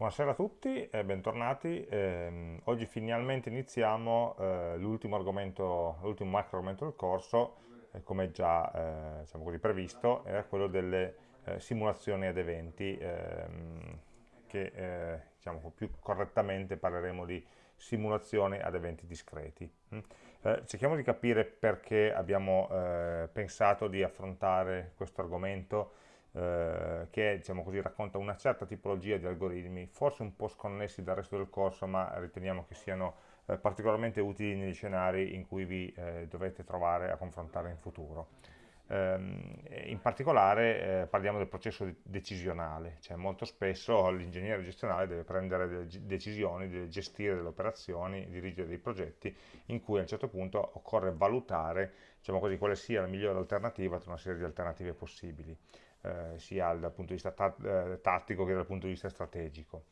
Buonasera a tutti e bentornati. Eh, oggi finalmente iniziamo eh, l'ultimo macro argomento del corso, eh, come già diciamo così, previsto, era quello delle eh, simulazioni ad eventi, ehm, che eh, diciamo, più correttamente parleremo di simulazioni ad eventi discreti. Mm? cerchiamo di capire perché abbiamo pensato di affrontare questo argomento eh, che diciamo così, racconta una certa tipologia di algoritmi, forse un po' sconnessi dal resto del corso, ma riteniamo che siano eh, particolarmente utili negli scenari in cui vi eh, dovete trovare a confrontare in futuro. Ehm, in particolare eh, parliamo del processo decisionale, cioè molto spesso l'ingegnere gestionale deve prendere delle decisioni, deve gestire delle operazioni, dirigere dei progetti in cui a un certo punto occorre valutare diciamo così, quale sia la migliore alternativa tra una serie di alternative possibili eh, sia dal punto di vista eh, tattico che dal punto di vista strategico.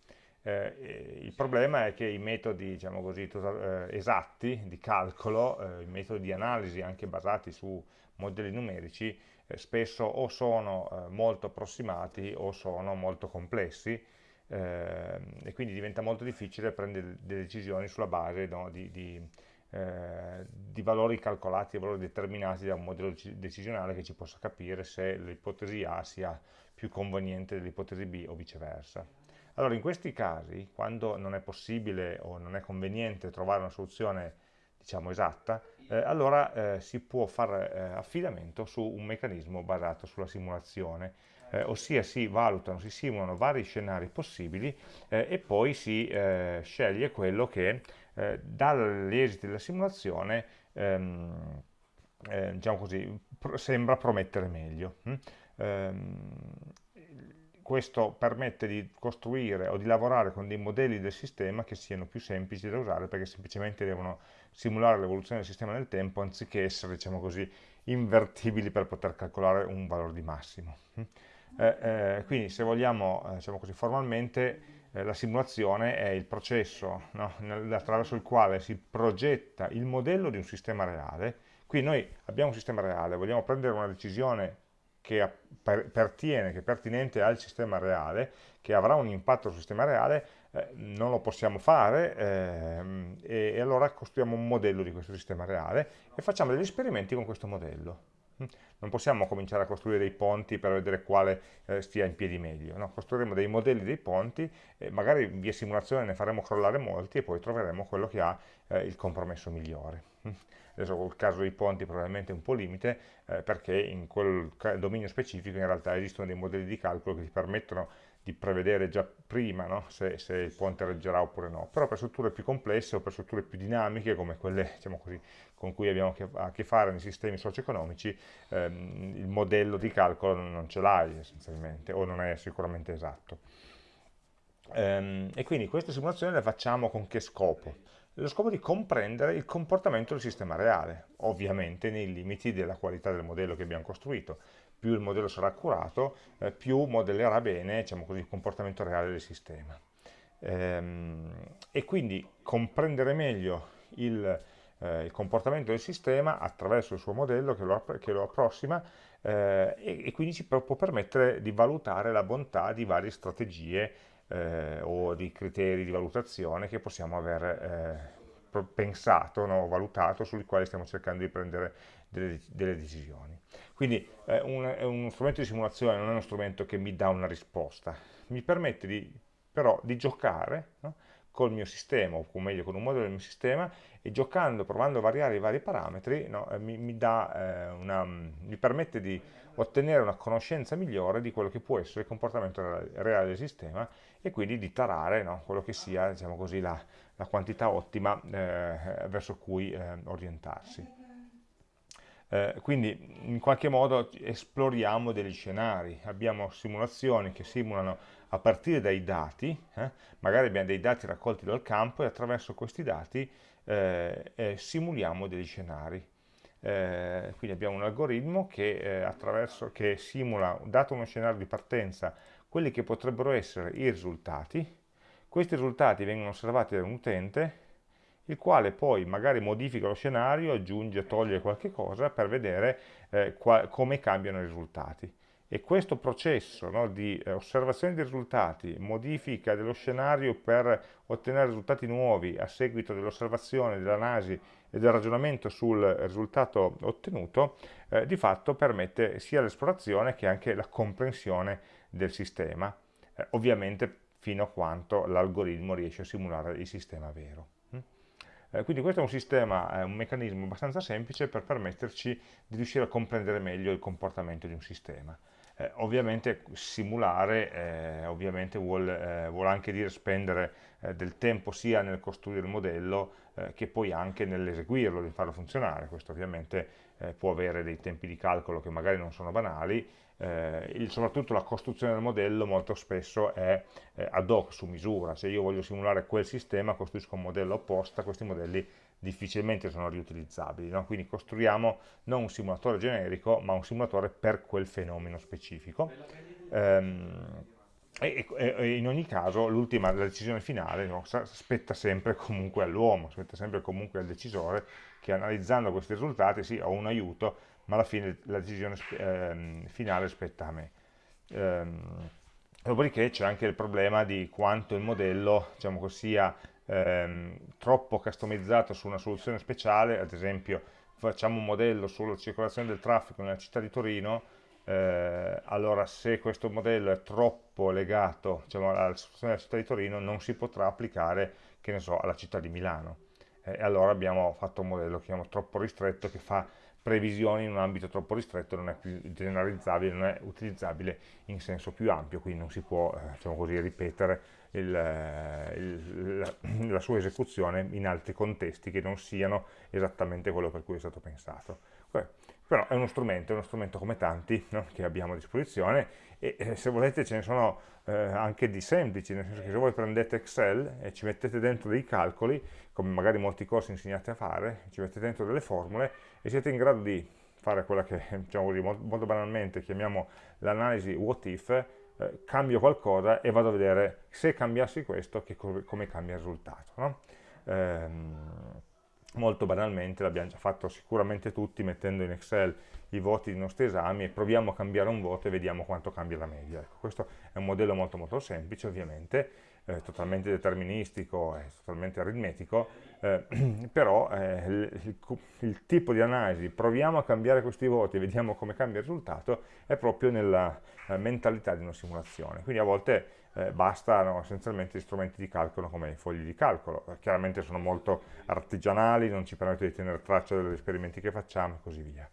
Eh, il problema è che i metodi diciamo così, eh, esatti di calcolo, eh, i metodi di analisi anche basati su modelli numerici, eh, spesso o sono molto approssimati o sono molto complessi e quindi diventa molto difficile prendere delle decisioni sulla base no, di, di eh, di valori calcolati, di valori determinati da un modello decisionale che ci possa capire se l'ipotesi A sia più conveniente dell'ipotesi B o viceversa. Allora in questi casi, quando non è possibile o non è conveniente trovare una soluzione diciamo esatta, eh, allora eh, si può fare eh, affidamento su un meccanismo basato sulla simulazione, eh, ossia si valutano, si simulano vari scenari possibili eh, e poi si sceglie quello che eh, dagli esiti della simulazione ehm, eh, diciamo così, pr sembra promettere meglio. Hm? Ehm, questo permette di costruire o di lavorare con dei modelli del sistema che siano più semplici da usare perché semplicemente devono simulare l'evoluzione del sistema nel tempo anziché essere, diciamo così, invertibili per poter calcolare un valore di massimo. Hm? Eh, eh, quindi se vogliamo, eh, diciamo così, formalmente eh, la simulazione è il processo no? attraverso il quale si progetta il modello di un sistema reale. Qui noi abbiamo un sistema reale, vogliamo prendere una decisione che pertiene, che è pertinente al sistema reale, che avrà un impatto sul sistema reale, eh, non lo possiamo fare eh, e, e allora costruiamo un modello di questo sistema reale e facciamo degli esperimenti con questo modello. Non possiamo cominciare a costruire dei ponti per vedere quale eh, stia in piedi meglio, no? costruiremo dei modelli dei ponti, e magari via simulazione ne faremo crollare molti e poi troveremo quello che ha eh, il compromesso migliore. Adesso il caso dei ponti probabilmente è un po' limite eh, perché in quel dominio specifico in realtà esistono dei modelli di calcolo che ti permettono di prevedere già prima no? se, se, il ponte reggerà oppure no, però per strutture più complesse o per strutture più dinamiche come quelle diciamo così, con cui abbiamo a che fare nei sistemi socio-economici, ehm, il modello di calcolo non ce l'hai essenzialmente o non è sicuramente esatto. Ehm, e quindi queste simulazioni le facciamo con che scopo? Lo scopo di comprendere il comportamento del sistema reale, ovviamente nei limiti della qualità del modello che abbiamo costruito, più il modello sarà accurato, eh, più modellerà bene diciamo così, il comportamento reale del sistema. Ehm, e quindi comprendere meglio il, eh, il, comportamento del sistema attraverso il suo modello che lo, che lo approssima eh, e, e, quindi ci può permettere di valutare la bontà di varie strategie eh, o di criteri di valutazione che possiamo aver eh, pensato, no, valutato, sui quali stiamo cercando di prendere delle, delle decisioni. Quindi eh, un, uno strumento di simulazione non è uno strumento che mi dà una risposta, mi permette di, però di giocare no? col mio sistema, o meglio con un modello del mio sistema, e giocando, provando a variare i vari parametri, no? eh, mi, mi, dà, eh, una, mi, permette di ottenere una conoscenza migliore di quello che può essere il comportamento reale del sistema e quindi di tarare no? quello che sia diciamo così, la, la, quantità ottima eh, verso cui eh, orientarsi. Eh, quindi in qualche modo esploriamo degli scenari, abbiamo simulazioni che simulano a partire dai dati, eh, magari abbiamo dei dati raccolti dal campo e attraverso questi dati eh, eh simuliamo degli scenari. Eh, quindi abbiamo un algoritmo che, che simula, dato uno scenario di partenza, quelli che potrebbero essere i risultati, questi risultati vengono osservati da un utente il quale poi magari modifica lo scenario, aggiunge, toglie qualche cosa per vedere eh, come cambiano i risultati. e questo processo no, di eh, osservazione dei risultati, modifica dello scenario per ottenere risultati nuovi a seguito dell'osservazione, dell'analisi e del ragionamento sul risultato ottenuto, eh, di fatto permette sia l'esplorazione che anche la comprensione del sistema, eh, ovviamente fino a quanto l'algoritmo riesce a simulare il sistema vero. Eh, quindi questo è un sistema, è un meccanismo abbastanza semplice per permetterci di riuscire a comprendere meglio il comportamento di un sistema. Eh, ovviamente simulare eh, ovviamente vuol, eh, vuol, anche dire spendere eh, del tempo sia nel costruire il modello eh, che poi anche nell'eseguirlo, di farlo funzionare. Questo ovviamente eh, può avere dei tempi di calcolo che magari non sono banali, il, soprattutto la costruzione del modello molto spesso è ad hoc, su misura. Se io voglio simulare quel sistema, costruisco un modello apposta, questi modelli difficilmente sono riutilizzabili, no? quindi costruiamo non un simulatore generico, ma un simulatore per quel fenomeno specifico. Ehm, e, e, e, in ogni caso l'ultima, la decisione finale no, spetta sempre comunque all'uomo, spetta sempre comunque al decisore che analizzando questi risultati sì, ho un aiuto, ma alla fine la decisione ehm, finale spetta a me. Ehm, dopodiché c'è anche il problema di quanto il modello diciamo sia ehm, troppo customizzato su una soluzione speciale, ad esempio facciamo un modello sulla circolazione del traffico nella città di Torino, eh, allora se questo modello è troppo legato diciamo, alla soluzione della città di Torino non si potrà applicare, che ne so, alla città di Milano. Eh, e allora abbiamo fatto un modello che chiamiamo troppo ristretto che fa previsioni in un ambito troppo ristretto, non è più generalizzabile, non è utilizzabile in senso più ampio, quindi non si può eh, diciamo così, ripetere il, eh, il, la, la, sua esecuzione in altri contesti che non siano esattamente quello per cui è stato pensato. Però è uno strumento, è uno strumento come tanti no? che abbiamo a disposizione e eh, se volete ce ne sono eh, anche di semplici, nel senso che se voi prendete Excel e ci mettete dentro dei calcoli, come magari molti corsi insegnate a fare, ci mettete dentro delle formule e siete in grado di fare quella che diciamo così, molto, banalmente chiamiamo l'analisi what if, eh, cambio qualcosa e vado a vedere se cambiassi questo che, come cambia il risultato. No? Ehm, molto banalmente, l'abbiamo già fatto sicuramente tutti mettendo in Excel i voti dei nostri esami e proviamo a cambiare un voto e vediamo quanto cambia la media. Ecco, questo è un modello molto molto semplice ovviamente, eh, totalmente deterministico e totalmente aritmetico, eh, però eh, il, il, tipo di analisi, proviamo a cambiare questi voti e vediamo come cambia il risultato, è proprio nella eh, mentalità di una simulazione. Quindi a volte eh, bastano essenzialmente strumenti di calcolo come i fogli di calcolo, chiaramente sono molto artigianali, non ci permettono di tenere traccia degli esperimenti che facciamo e così via.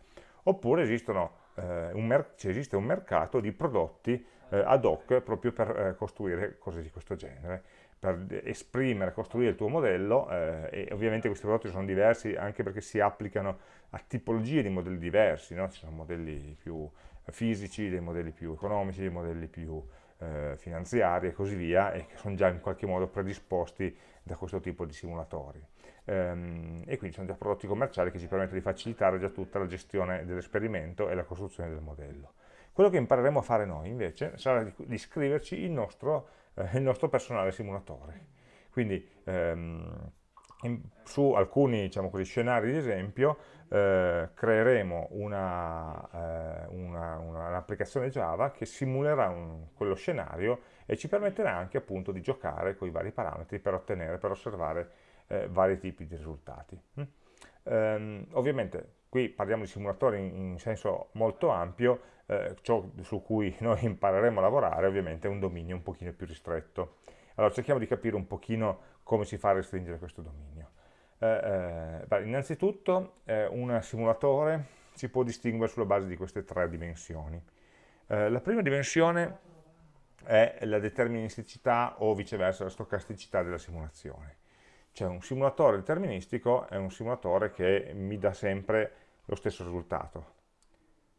Oppure esistono, eh, un esiste un mercato di prodotti eh, ad hoc proprio per eh, costruire cose di questo genere, per esprimere, costruire il tuo modello eh, e ovviamente questi prodotti sono diversi anche perché si applicano a tipologie di modelli diversi, no? ci sono modelli più fisici, dei modelli più economici, dei modelli più eh, finanziari e così via e che sono già in qualche modo predisposti da questo tipo di simulatori. Ehm, e quindi sono già prodotti commerciali che ci permettono di facilitare già tutta la gestione dell'esperimento e la costruzione del modello. Quello che impareremo a fare noi invece sarà di, di scriverci il nostro, eh, il nostro, personale simulatore. Quindi ehm, in, su alcuni diciamo così, scenari di esempio eh, creeremo un'applicazione un Java che simulerà un, quello scenario e ci permetterà anche appunto di giocare con i vari parametri per ottenere, per osservare eh, vari tipi di risultati. Mm? Ehm, ovviamente qui parliamo di simulatori in, in senso molto ampio, eh, ciò su cui noi impareremo a lavorare ovviamente è un dominio un pochino più ristretto. Allora cerchiamo di capire un pochino come si fa a restringere questo dominio. Eh, eh, innanzitutto eh, un simulatore si può distinguere sulla base di queste tre dimensioni. Eh, la prima dimensione è la deterministicità o viceversa la stocasticità della simulazione. Cioè un simulatore deterministico è un simulatore che mi dà sempre lo stesso risultato,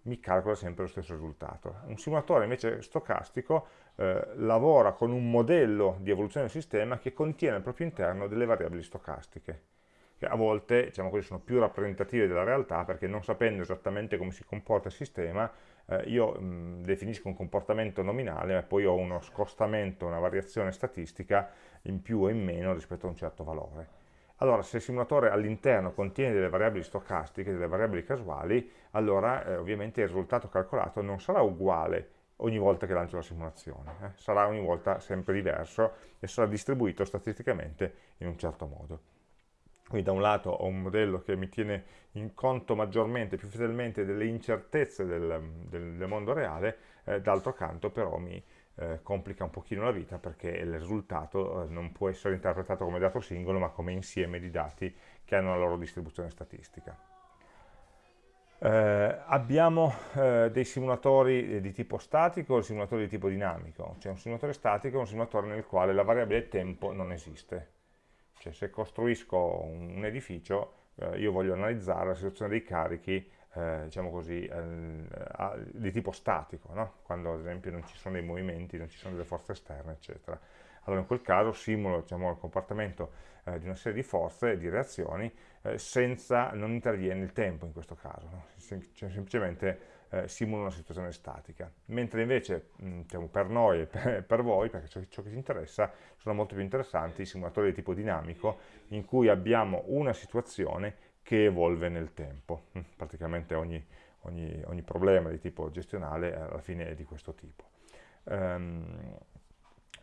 mi calcola sempre lo stesso risultato. Un simulatore invece stocastico eh, lavora con un modello di evoluzione del sistema che contiene al proprio interno delle variabili stocastiche che a volte diciamo così, sono più rappresentative della realtà perché non sapendo esattamente come si comporta il sistema eh, io mh, definisco un comportamento nominale ma poi ho uno scostamento, una variazione statistica in più o in meno rispetto a un certo valore. Allora se il simulatore all'interno contiene delle variabili stocastiche, delle variabili casuali, allora eh, ovviamente il risultato calcolato non sarà uguale ogni volta che lancio la simulazione, eh? sarà ogni volta sempre diverso e sarà distribuito statisticamente in un certo modo. Quindi da un lato ho un modello che mi tiene in conto maggiormente, più fedelmente delle incertezze del, del, del mondo reale, eh, d'altro canto però mi eh, complica un pochino la vita perché il risultato eh, non può essere interpretato come dato singolo ma come insieme di dati che hanno la loro distribuzione statistica. Eh, abbiamo eh, dei simulatori di tipo statico e simulatori di tipo dinamico. C'è un simulatore statico è un simulatore nel quale la variabile tempo non esiste. Cioè se costruisco un, un edificio, io voglio analizzare la situazione dei carichi eh, diciamo così, eh, di tipo statico, no? quando ad esempio non ci sono dei movimenti, non ci sono delle forze esterne, eccetera. Allora in quel caso simulo diciamo, il comportamento eh, di una serie di forze e di reazioni eh, senza, non interviene il tempo in questo caso, no? Sem cioè, semplicemente eh, simulo una situazione statica. Mentre invece mh, diciamo, per noi e per, per, voi, perché ciò, ciò che ci interessa, sono molto più interessanti i simulatori di tipo dinamico in cui abbiamo una situazione che evolve nel tempo. Praticamente ogni, ogni, ogni problema di tipo gestionale eh, alla fine è di questo tipo. Um,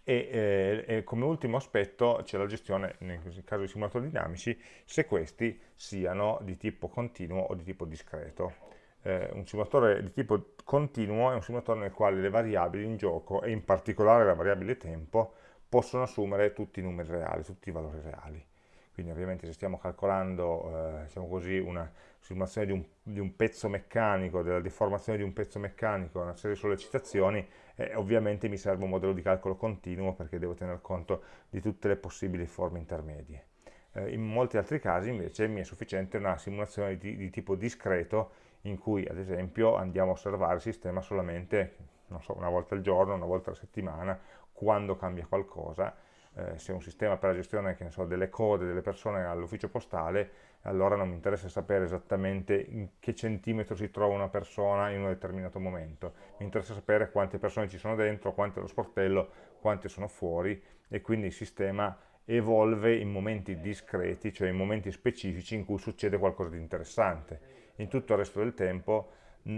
e, eh, e, come ultimo aspetto c'è la gestione, nel caso di simulatori dinamici, se questi siano di tipo continuo o di tipo discreto. Eh, un simulatore di tipo continuo è un simulatore nel quale le variabili in gioco, e in particolare la variabile tempo, possono assumere tutti i numeri reali, tutti i valori reali quindi ovviamente se stiamo calcolando eh, diciamo così, una simulazione di un, di un, pezzo meccanico, della deformazione di un pezzo meccanico, una serie di sollecitazioni, eh, ovviamente mi serve un modello di calcolo continuo perché devo tener conto di tutte le possibili forme intermedie. Eh, in molti altri casi invece mi è sufficiente una simulazione di, di tipo discreto in cui ad esempio andiamo a osservare il sistema solamente so, una volta al giorno, una volta alla settimana, quando cambia qualcosa, eh, se è un sistema per la gestione so, delle code delle persone all'ufficio postale, allora non mi interessa sapere esattamente in che centimetro si trova una persona in un determinato momento, mi interessa sapere quante persone ci sono dentro, quante allo sportello, quante sono fuori e quindi il sistema evolve in momenti discreti, cioè in momenti specifici in cui succede qualcosa di interessante. In tutto il resto del tempo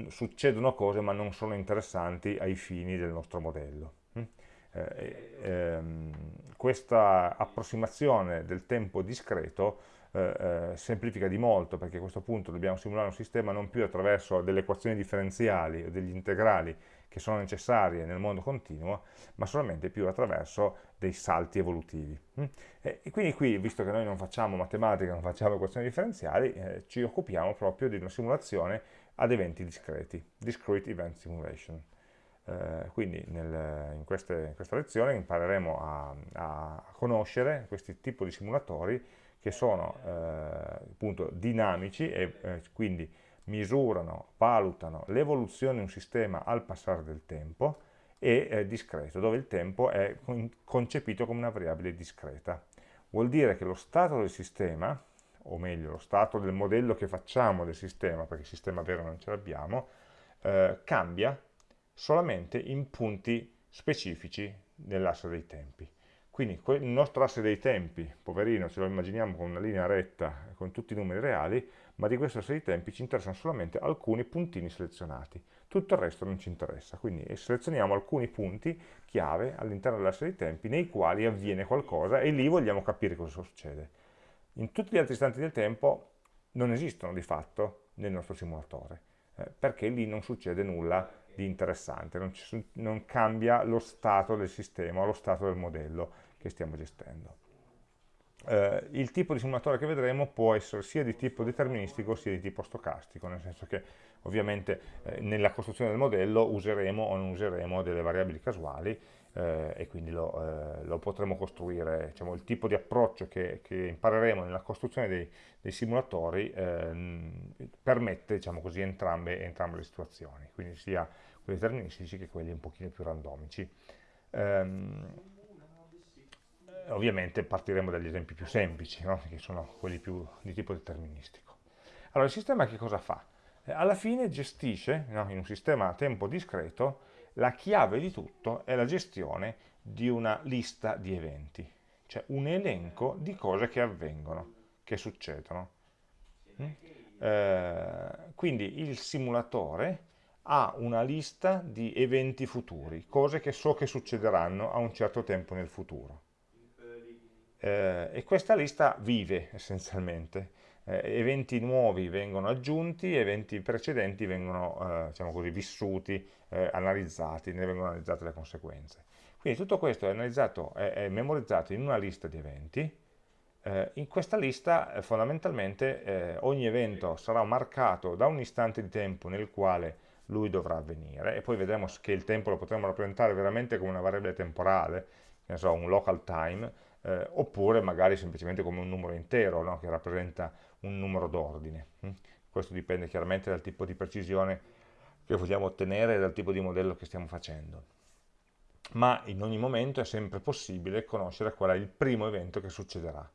succedono cose ma non sono interessanti ai fini del nostro modello. Eh, ehm, questa approssimazione del tempo discreto eh, eh, semplifica di molto perché a questo punto dobbiamo simulare un sistema non più attraverso delle equazioni differenziali o degli integrali che sono necessarie nel mondo continuo, ma solamente più attraverso dei salti evolutivi. Mm? E, quindi qui, visto che noi non facciamo matematica, non facciamo equazioni differenziali, eh, ci occupiamo proprio di una simulazione ad eventi discreti, Discrete Event Simulation. Eh, quindi nel, in, queste, in, questa lezione impareremo a, a, conoscere questi tipi di simulatori che sono eh, appunto dinamici e eh, quindi misurano, valutano l'evoluzione di un sistema al passare del tempo e discreto, dove il tempo è concepito come una variabile discreta. Vuol dire che lo stato del sistema, o meglio lo stato del modello che facciamo del sistema, perché il sistema vero non ce l'abbiamo, eh, cambia solamente in punti specifici nell'asse dei tempi. Quindi il nostro asse dei tempi, poverino, ce lo immaginiamo con una linea retta, con tutti i numeri reali, ma di questo asse dei tempi ci interessano solamente alcuni puntini selezionati. Tutto il resto non ci interessa, quindi selezioniamo alcuni punti chiave all'interno dell'asse dei tempi nei quali avviene qualcosa e lì vogliamo capire cosa succede. In tutti gli altri istanti del tempo non esistono di fatto nel nostro simulatore, eh, perché lì non succede nulla di interessante, non, ci, non cambia lo stato del sistema o lo stato del modello che stiamo gestendo. Eh, il tipo di simulatore che vedremo può essere sia di tipo deterministico sia di tipo stocastico, nel senso che ovviamente eh, nella costruzione del modello useremo o non useremo delle variabili casuali eh, e quindi lo, eh, lo, potremo costruire, diciamo, il tipo di approccio che, che impareremo nella costruzione dei, dei simulatori ehm, permette diciamo così, entrambe, entrambe, le situazioni, quindi sia quelli deterministici che quelli un pochino più randomici. Um, ovviamente partiremo dagli esempi più semplici, no? che sono quelli più di tipo deterministico. Allora, il sistema che cosa fa? Eh, alla fine gestisce, no? in un sistema a tempo discreto, la chiave di tutto è la gestione di una lista di eventi, cioè un elenco di cose che avvengono. che succedono. Mm? Eh, quindi il simulatore ha una lista di eventi futuri, cose che so che succederanno a un certo tempo nel futuro. Eh, e questa lista vive essenzialmente. Eh, eventi nuovi vengono aggiunti, eventi precedenti vengono, eh, diciamo così, vissuti, eh, analizzati, ne vengono analizzate le conseguenze. Quindi tutto questo è, è, è memorizzato in una lista di eventi, eh, in questa lista eh, fondamentalmente ogni evento sarà marcato da un istante di tempo nel quale lui dovrà avvenire e poi vedremo che il tempo lo potremo rappresentare veramente come una variabile temporale, che so, un local time, eh, oppure magari semplicemente come un numero intero no? che rappresenta un numero d'ordine. Hm? Questo dipende chiaramente dal tipo di precisione che vogliamo ottenere e dal tipo di modello che stiamo facendo. Ma in ogni momento è sempre possibile conoscere qual è il primo evento che succederà.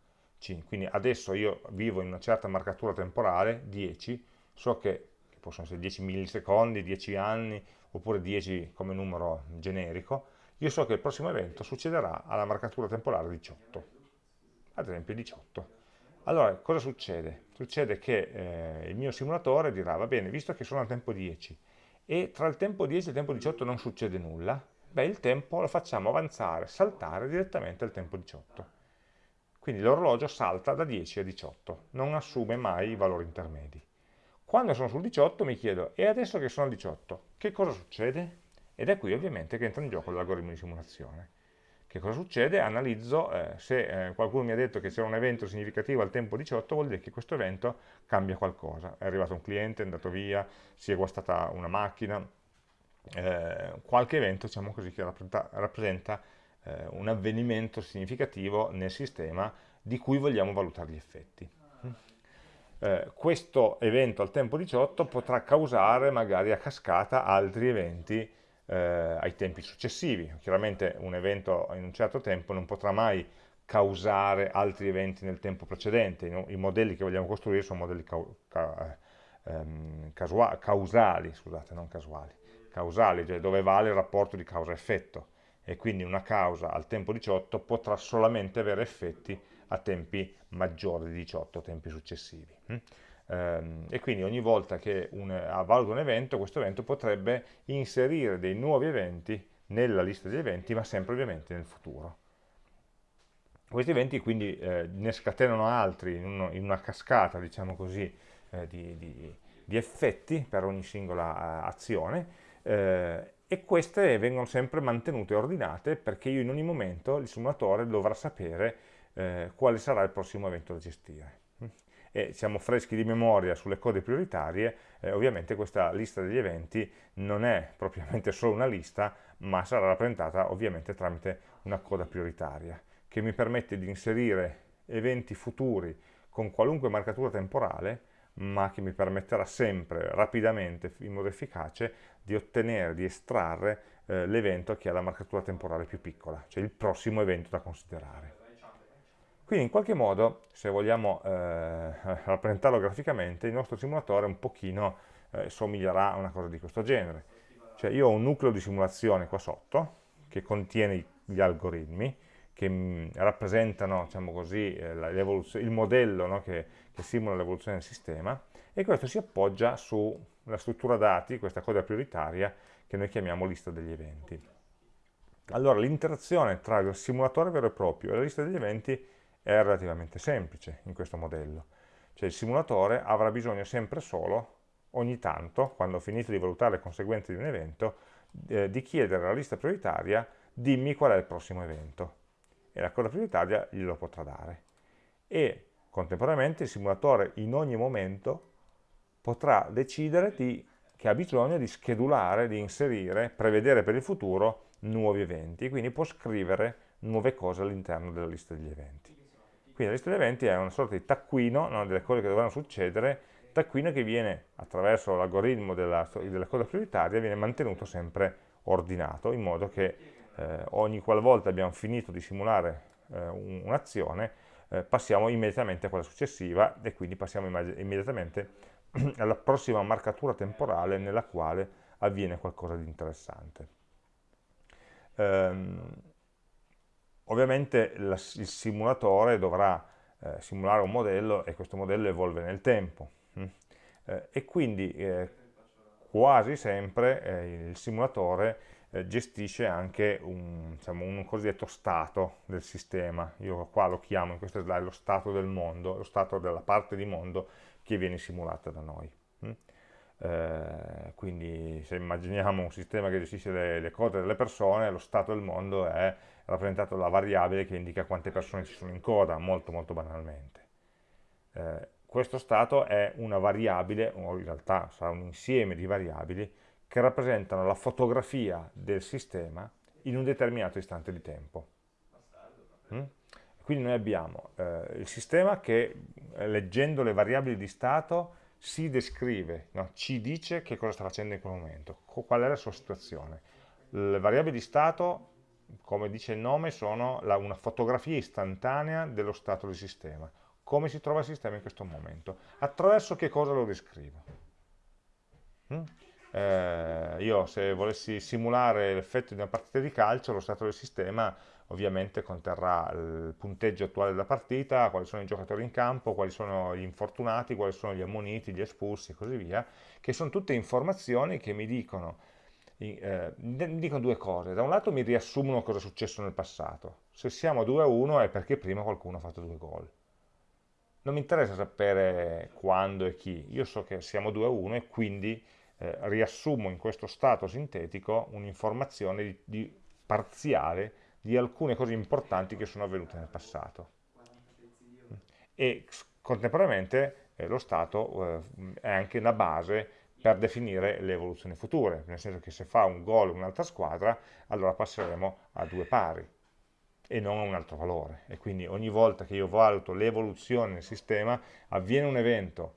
Quindi adesso io vivo in una certa marcatura temporale, 10, so che possono essere 10 millisecondi, 10 anni, oppure 10 come numero generico, io so che il prossimo evento succederà alla marcatura temporale 18, ad esempio 18. Allora, cosa succede? Succede che eh, il mio simulatore dirà, va bene, visto che sono al tempo 10 e tra il tempo 10 e il tempo 18 non succede nulla, beh, il tempo lo facciamo avanzare, saltare direttamente al tempo 18. Quindi l'orologio salta da 10 a 18, non assume mai i valori intermedi. Quando sono sul 18 mi chiedo, e adesso che sono al 18, che cosa succede? Ed è qui ovviamente che entra in gioco l'algoritmo di simulazione. Che cosa succede? Analizzo, eh, se eh, qualcuno mi ha detto che c'era un evento significativo al tempo 18, vuol dire che questo evento cambia qualcosa. È arrivato un cliente, è andato via, si è guastata una macchina, eh, qualche evento diciamo così, che rappresenta, rappresenta eh, un avvenimento significativo nel sistema di cui vogliamo valutare gli effetti eh, questo evento al tempo 18 potrà causare magari a cascata altri eventi eh, ai tempi successivi. Chiaramente un evento in un certo tempo non potrà mai causare altri eventi nel tempo precedente. I, modelli che vogliamo costruire sono modelli cau ca ehm, causali, scusate, non casuali, causali, cioè dove vale il rapporto di causa-effetto e quindi una causa al tempo 18 potrà solamente avere effetti a tempi maggiori di 18, tempi successivi. Mm? Ehm, e quindi ogni volta che un, avvalga un evento, questo evento potrebbe inserire dei nuovi eventi nella lista di eventi, ma sempre ovviamente nel futuro. Questi eventi quindi eh, ne scatenano altri in, uno, in, una cascata, diciamo così, eh, di, di, di, effetti per ogni singola uh, azione eh, e queste vengono sempre mantenute ordinate perché io in ogni momento il simulatore dovrà sapere eh, quale sarà il prossimo evento da gestire. E siamo freschi di memoria sulle code prioritarie, eh, ovviamente questa lista degli eventi non è propriamente solo una lista, ma sarà rappresentata ovviamente tramite una coda prioritaria, che mi permette di inserire eventi futuri con qualunque marcatura temporale, ma che mi permetterà sempre, rapidamente, in modo efficace, di ottenere, di estrarre eh, l'evento che ha la marcatura temporale più piccola, cioè il prossimo evento da considerare. Quindi in qualche modo, se vogliamo eh, rappresentarlo graficamente, il nostro simulatore un pochino eh, somiglierà a una cosa di questo genere. Cioè io ho un nucleo di simulazione qua sotto, che contiene gli algoritmi, che mm, rappresentano diciamo così, eh, il modello no, che, che simula l'evoluzione del sistema, e questo si appoggia sulla struttura dati, questa coda prioritaria, che noi chiamiamo lista degli eventi. Allora l'interazione tra il simulatore vero e proprio e la lista degli eventi è relativamente semplice in questo modello. Cioè il simulatore avrà bisogno sempre solo, ogni tanto, quando ho finito di valutare le conseguenze di un evento, eh, di chiedere alla lista prioritaria dimmi qual è il prossimo evento. E la coda prioritaria glielo potrà dare. E contemporaneamente il simulatore in ogni momento potrà decidere di, che ha bisogno di schedulare, di inserire, prevedere per il futuro nuovi eventi. Quindi può scrivere nuove cose all'interno della lista degli eventi. Quindi la lista di eventi è una sorta di taccuino no, delle cose che dovranno succedere, taccuino che viene attraverso l'algoritmo della, della, coda prioritaria, viene mantenuto sempre ordinato, in modo che eh, ogni qualvolta abbiamo finito di simulare eh, un'azione, eh, passiamo immediatamente a quella successiva e quindi passiamo immediatamente alla prossima marcatura temporale nella quale avviene qualcosa di interessante. Um, Ovviamente il simulatore dovrà eh, simulare un modello e questo modello evolve nel tempo. Mm? Eh, e quindi eh, quasi sempre eh, il simulatore eh, gestisce anche un, diciamo, un, cosiddetto stato del sistema. Io qua lo chiamo in questa slide lo stato del mondo, lo stato della parte di mondo che viene simulata da noi. Eh, quindi se immaginiamo un sistema che gestisce le, le, code delle persone, lo stato del mondo è rappresentato dalla variabile che indica quante persone ci sono in coda, molto molto banalmente. Eh, questo stato è una variabile, o in realtà sarà un insieme di variabili, che rappresentano la fotografia del sistema in un determinato istante di tempo. Mm? Quindi noi abbiamo eh, il sistema che, leggendo le variabili di stato, si descrive, no? ci dice che cosa sta facendo in quel momento, qual è la sua situazione. Le variabili di stato, come dice il nome, sono la, una fotografia istantanea dello stato del sistema come si trova il sistema in questo momento. Attraverso che cosa lo descrivo? Mm? Eh, io se volessi simulare l'effetto di una partita di calcio, lo stato del sistema ovviamente conterrà il punteggio attuale della partita, quali sono i giocatori in campo, quali sono gli infortunati, quali sono gli ammoniti, gli espulsi e così via, che sono tutte informazioni che mi dicono, eh, mi dicono due cose. Da un lato mi riassumono cosa è successo nel passato. Se siamo 2-1 è perché prima qualcuno ha fatto due gol non mi interessa sapere quando e chi, io so che siamo 2 a 1 e quindi eh, riassumo in questo stato sintetico un'informazione parziale di alcune cose importanti che sono avvenute nel passato. E contemporaneamente eh, lo stato eh, è anche una base per definire le evoluzioni future, nel senso che se fa un gol un'altra squadra, allora passeremo a due pari e non a un altro valore. E quindi ogni volta che io valuto l'evoluzione nel sistema, avviene un evento,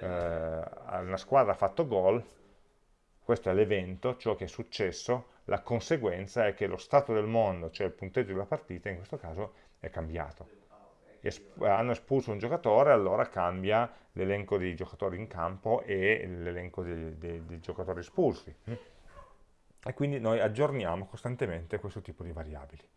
eh, una squadra ha fatto gol, questo è l'evento, ciò che è successo, la conseguenza è che lo stato del mondo, cioè il punteggio della partita, in questo caso è cambiato. Esp hanno espulso un giocatore, allora cambia l'elenco dei giocatori in campo e l'elenco dei, dei, dei giocatori espulsi. E quindi noi aggiorniamo costantemente questo tipo di variabili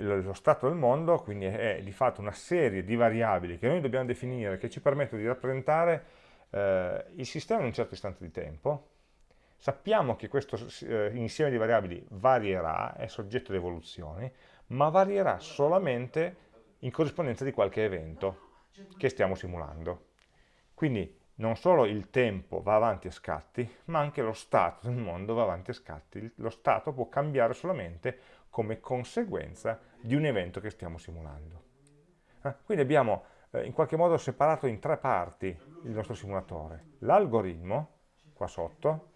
lo stato del mondo, quindi è di fatto una serie di variabili che noi dobbiamo definire, che ci permettono di rappresentare eh, il sistema in un certo istante di tempo. Sappiamo che questo eh, insieme di variabili varierà, è soggetto ad evoluzioni, ma varierà solamente in corrispondenza di qualche evento che stiamo simulando. Quindi non solo il tempo va avanti a scatti, ma anche lo stato del mondo va avanti a scatti. Lo stato può cambiare solamente come conseguenza di un evento che stiamo simulando. Eh? Quindi abbiamo eh, in qualche modo separato in tre parti il nostro simulatore. L'algoritmo, qua sotto,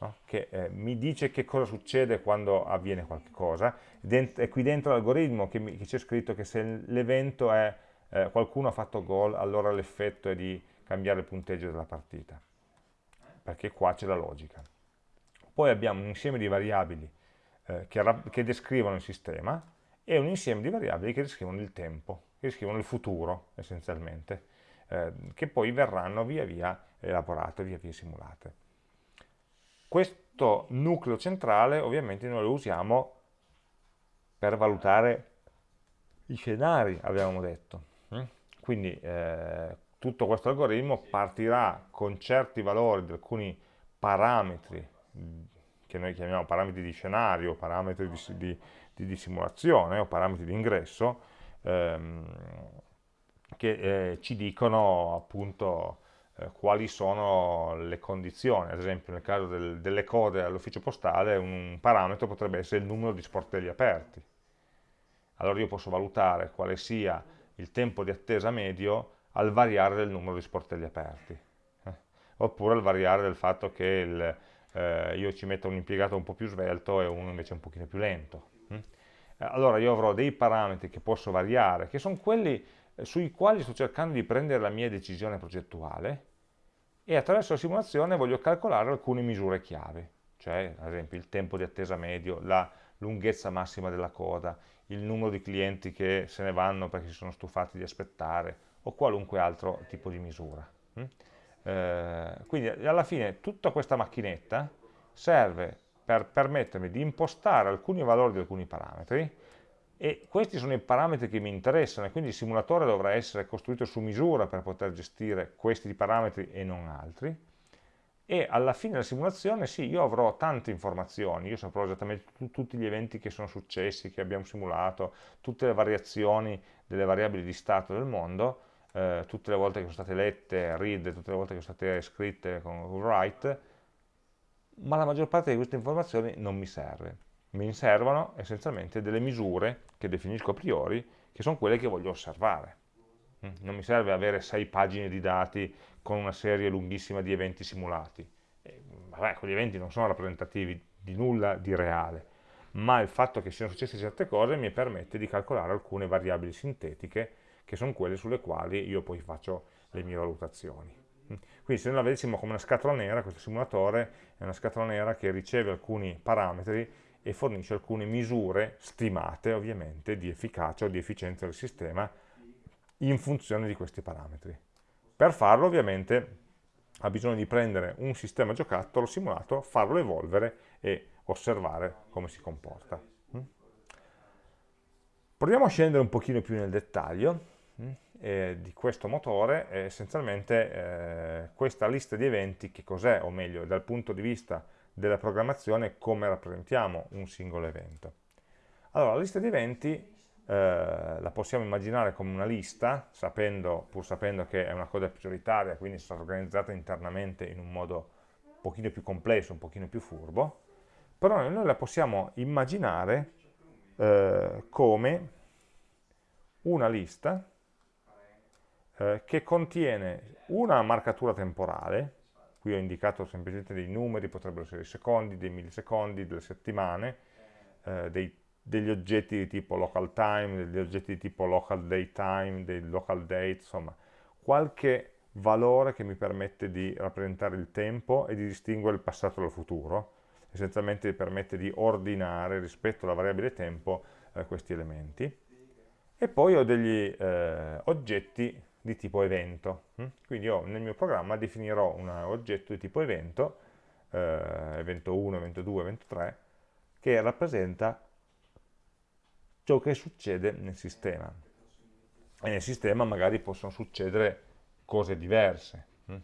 no? che eh, mi dice che cosa succede quando avviene qualcosa, è qui dentro l'algoritmo che, c'è scritto che se l'evento è eh, qualcuno ha fatto gol, allora l'effetto è di cambiare il punteggio della partita, perché qua c'è la logica. Poi abbiamo un insieme di variabili eh, che, che, descrivono il sistema e un insieme di variabili che descrivono il tempo, che descrivono il futuro essenzialmente, eh, che poi verranno via via elaborate, via via simulate. Questo nucleo centrale ovviamente noi lo usiamo per valutare i scenari, abbiamo detto. Mm? Quindi eh, tutto questo algoritmo partirà con certi valori di alcuni parametri che noi chiamiamo parametri di scenario, parametri di, di, di, di simulazione o parametri di ingresso, ehm, che eh, ci dicono appunto eh, quali sono le condizioni. Ad esempio nel caso del, delle code all'ufficio postale un parametro potrebbe essere il numero di sportelli aperti. Allora io posso valutare quale sia il tempo di attesa medio al variare del numero di sportelli aperti. Eh? Oppure al variare del fatto che il, eh, io ci metto un impiegato un po' più svelto e uno invece un pochino più lento. Mm? Allora io avrò dei parametri che posso variare, che sono quelli eh, sui quali sto cercando di prendere la mia decisione progettuale e attraverso la simulazione voglio calcolare alcune misure chiave, cioè ad esempio il tempo di attesa medio, la lunghezza massima della coda, il numero di clienti che se ne vanno perché si sono stufati di aspettare o qualunque altro tipo di misura. Mm? Eh, quindi alla fine tutta questa macchinetta serve per permettermi di impostare alcuni valori di alcuni parametri e questi sono i parametri che mi interessano e quindi il simulatore dovrà essere costruito su misura per poter gestire questi parametri e non altri. E alla fine della simulazione sì, io avrò tante informazioni, io saprò esattamente tutti gli eventi che sono successi, che abbiamo simulato, tutte le variazioni delle variabili di stato del mondo, eh, tutte le volte che sono state lette, read, tutte le volte che sono state scritte con write, ma la maggior parte di queste informazioni non mi serve mi servono essenzialmente delle misure che definisco a priori, che sono quelle che voglio osservare. Mm, non mi serve avere sei pagine di dati con una serie lunghissima di eventi simulati. E, vabbè, quegli eventi non sono rappresentativi di nulla di reale, ma il fatto che siano successe certe cose mi permette di calcolare alcune variabili sintetiche, che sono quelle sulle quali io poi faccio le mie valutazioni. Mm, quindi se noi la vedessimo come una scatola nera, questo simulatore è una scatola nera che riceve alcuni parametri e fornisce alcune misure stimate ovviamente di efficacia o di efficienza del sistema in funzione di questi parametri. Per farlo ovviamente ha bisogno di prendere un sistema giocattolo simulato, farlo evolvere e osservare come si comporta. Mm? Proviamo a scendere un pochino più nel dettaglio mm, eh, di questo motore, essenzialmente eh, questa lista di eventi che cos'è, o meglio, dal punto di vista della programmazione come rappresentiamo un singolo evento. Allora, la lista di eventi eh, la possiamo immaginare come una lista, sapendo, pur sapendo che è una cosa prioritaria, quindi stata organizzata internamente in un modo un pochino più complesso, un pochino più furbo, però noi la possiamo immaginare eh, come una lista eh, che contiene una marcatura temporale, qui ho indicato semplicemente dei numeri, potrebbero essere dei secondi, dei millisecondi, delle settimane, eh, dei, degli oggetti di tipo local time, degli oggetti di tipo local date time, dei local date, insomma, qualche valore che mi permette di rappresentare il tempo e di distinguere il passato dal futuro, essenzialmente permette di ordinare rispetto alla variabile tempo eh, questi elementi. E poi ho degli eh, oggetti di tipo evento. Hm? Quindi io nel mio programma definirò un oggetto di tipo evento, eh, evento 1, evento 2, evento 3, che rappresenta ciò che succede nel sistema. E nel sistema magari possono succedere cose diverse, hm?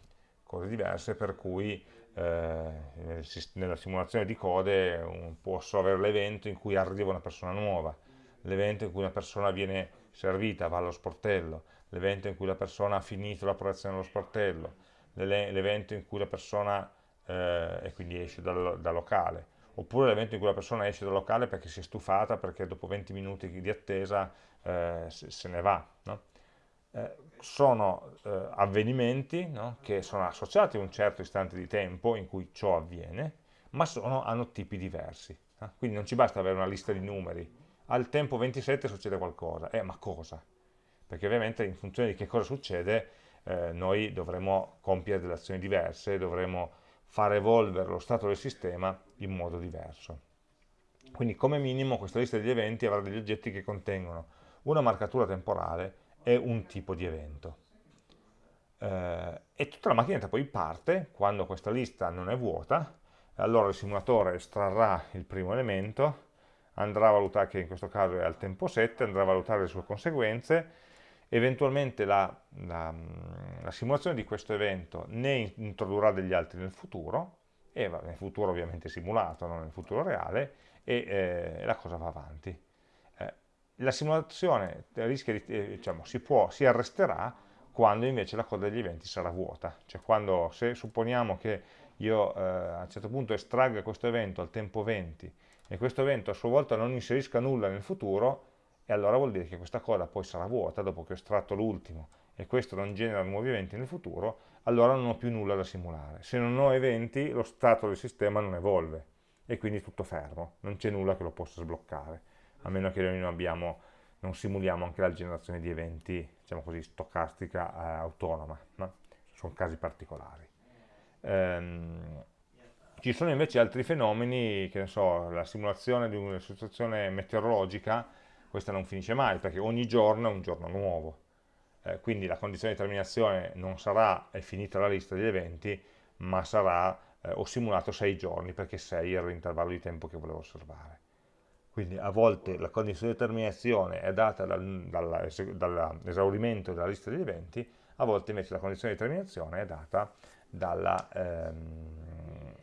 cose diverse per cui eh, nella simulazione di code posso avere l'evento in cui arriva una persona nuova, l'evento in cui una persona viene servita, va allo sportello, l'evento in cui la persona ha finito l'operazione dello sportello, l'evento in cui la persona eh, e quindi esce dal, dal locale, oppure l'evento in cui la persona esce dal locale perché si è stufata, perché dopo 20 minuti di attesa eh, se, ne va. No? Eh, sono eh, avvenimenti no? che sono associati a un certo istante di tempo in cui ciò avviene, ma sono, hanno tipi diversi. Quindi non ci basta avere una lista di numeri. Al tempo 27 succede qualcosa. Eh, ma cosa? Perché ovviamente in funzione di che cosa succede eh, noi dovremo compiere delle azioni diverse, dovremo far evolvere lo stato del sistema in modo diverso. Quindi come minimo questa lista degli eventi avrà degli oggetti che contengono una marcatura temporale e un tipo di evento. Eh, e tutta la macchinetta poi parte, quando questa lista non è vuota, allora il simulatore estrarrà il primo elemento, andrà a valutare, che in questo caso è al tempo 7, andrà a valutare le sue conseguenze, eventualmente la, la, la, simulazione di questo evento ne introdurrà degli altri nel futuro, e nel futuro ovviamente simulato, non nel futuro reale, e eh, la cosa va avanti. Eh, la simulazione di, eh, diciamo, si, può, si arresterà quando invece la coda degli eventi sarà vuota, cioè quando, se supponiamo che io eh, a un certo punto estragga questo evento al tempo 20 e questo evento a sua volta non inserisca nulla nel futuro, e allora vuol dire che questa coda poi sarà vuota dopo che ho estratto l'ultimo e questo non genera nuovi eventi nel futuro, allora non ho più nulla da simulare. Se non ho eventi, lo stato del sistema non evolve e quindi tutto fermo, non c'è nulla che lo possa sbloccare, a meno che noi non, abbiamo, non simuliamo anche la generazione di eventi, diciamo così, stocastica eh, autonoma, no? sono casi particolari. Ehm, ci sono invece altri fenomeni, che ne so, la simulazione di una situazione meteorologica, questa non finisce mai perché ogni giorno è un giorno nuovo. Eh, quindi la condizione di terminazione non sarà è finita la lista degli eventi, ma sarà eh, ho simulato 6 giorni perché 6 era l'intervallo di tempo che volevo osservare. quindi a volte la condizione di determinazione è data dall'esaurimento dalla lista degli eventi, a volte invece la condizione di determinazione è data dalla, ehm,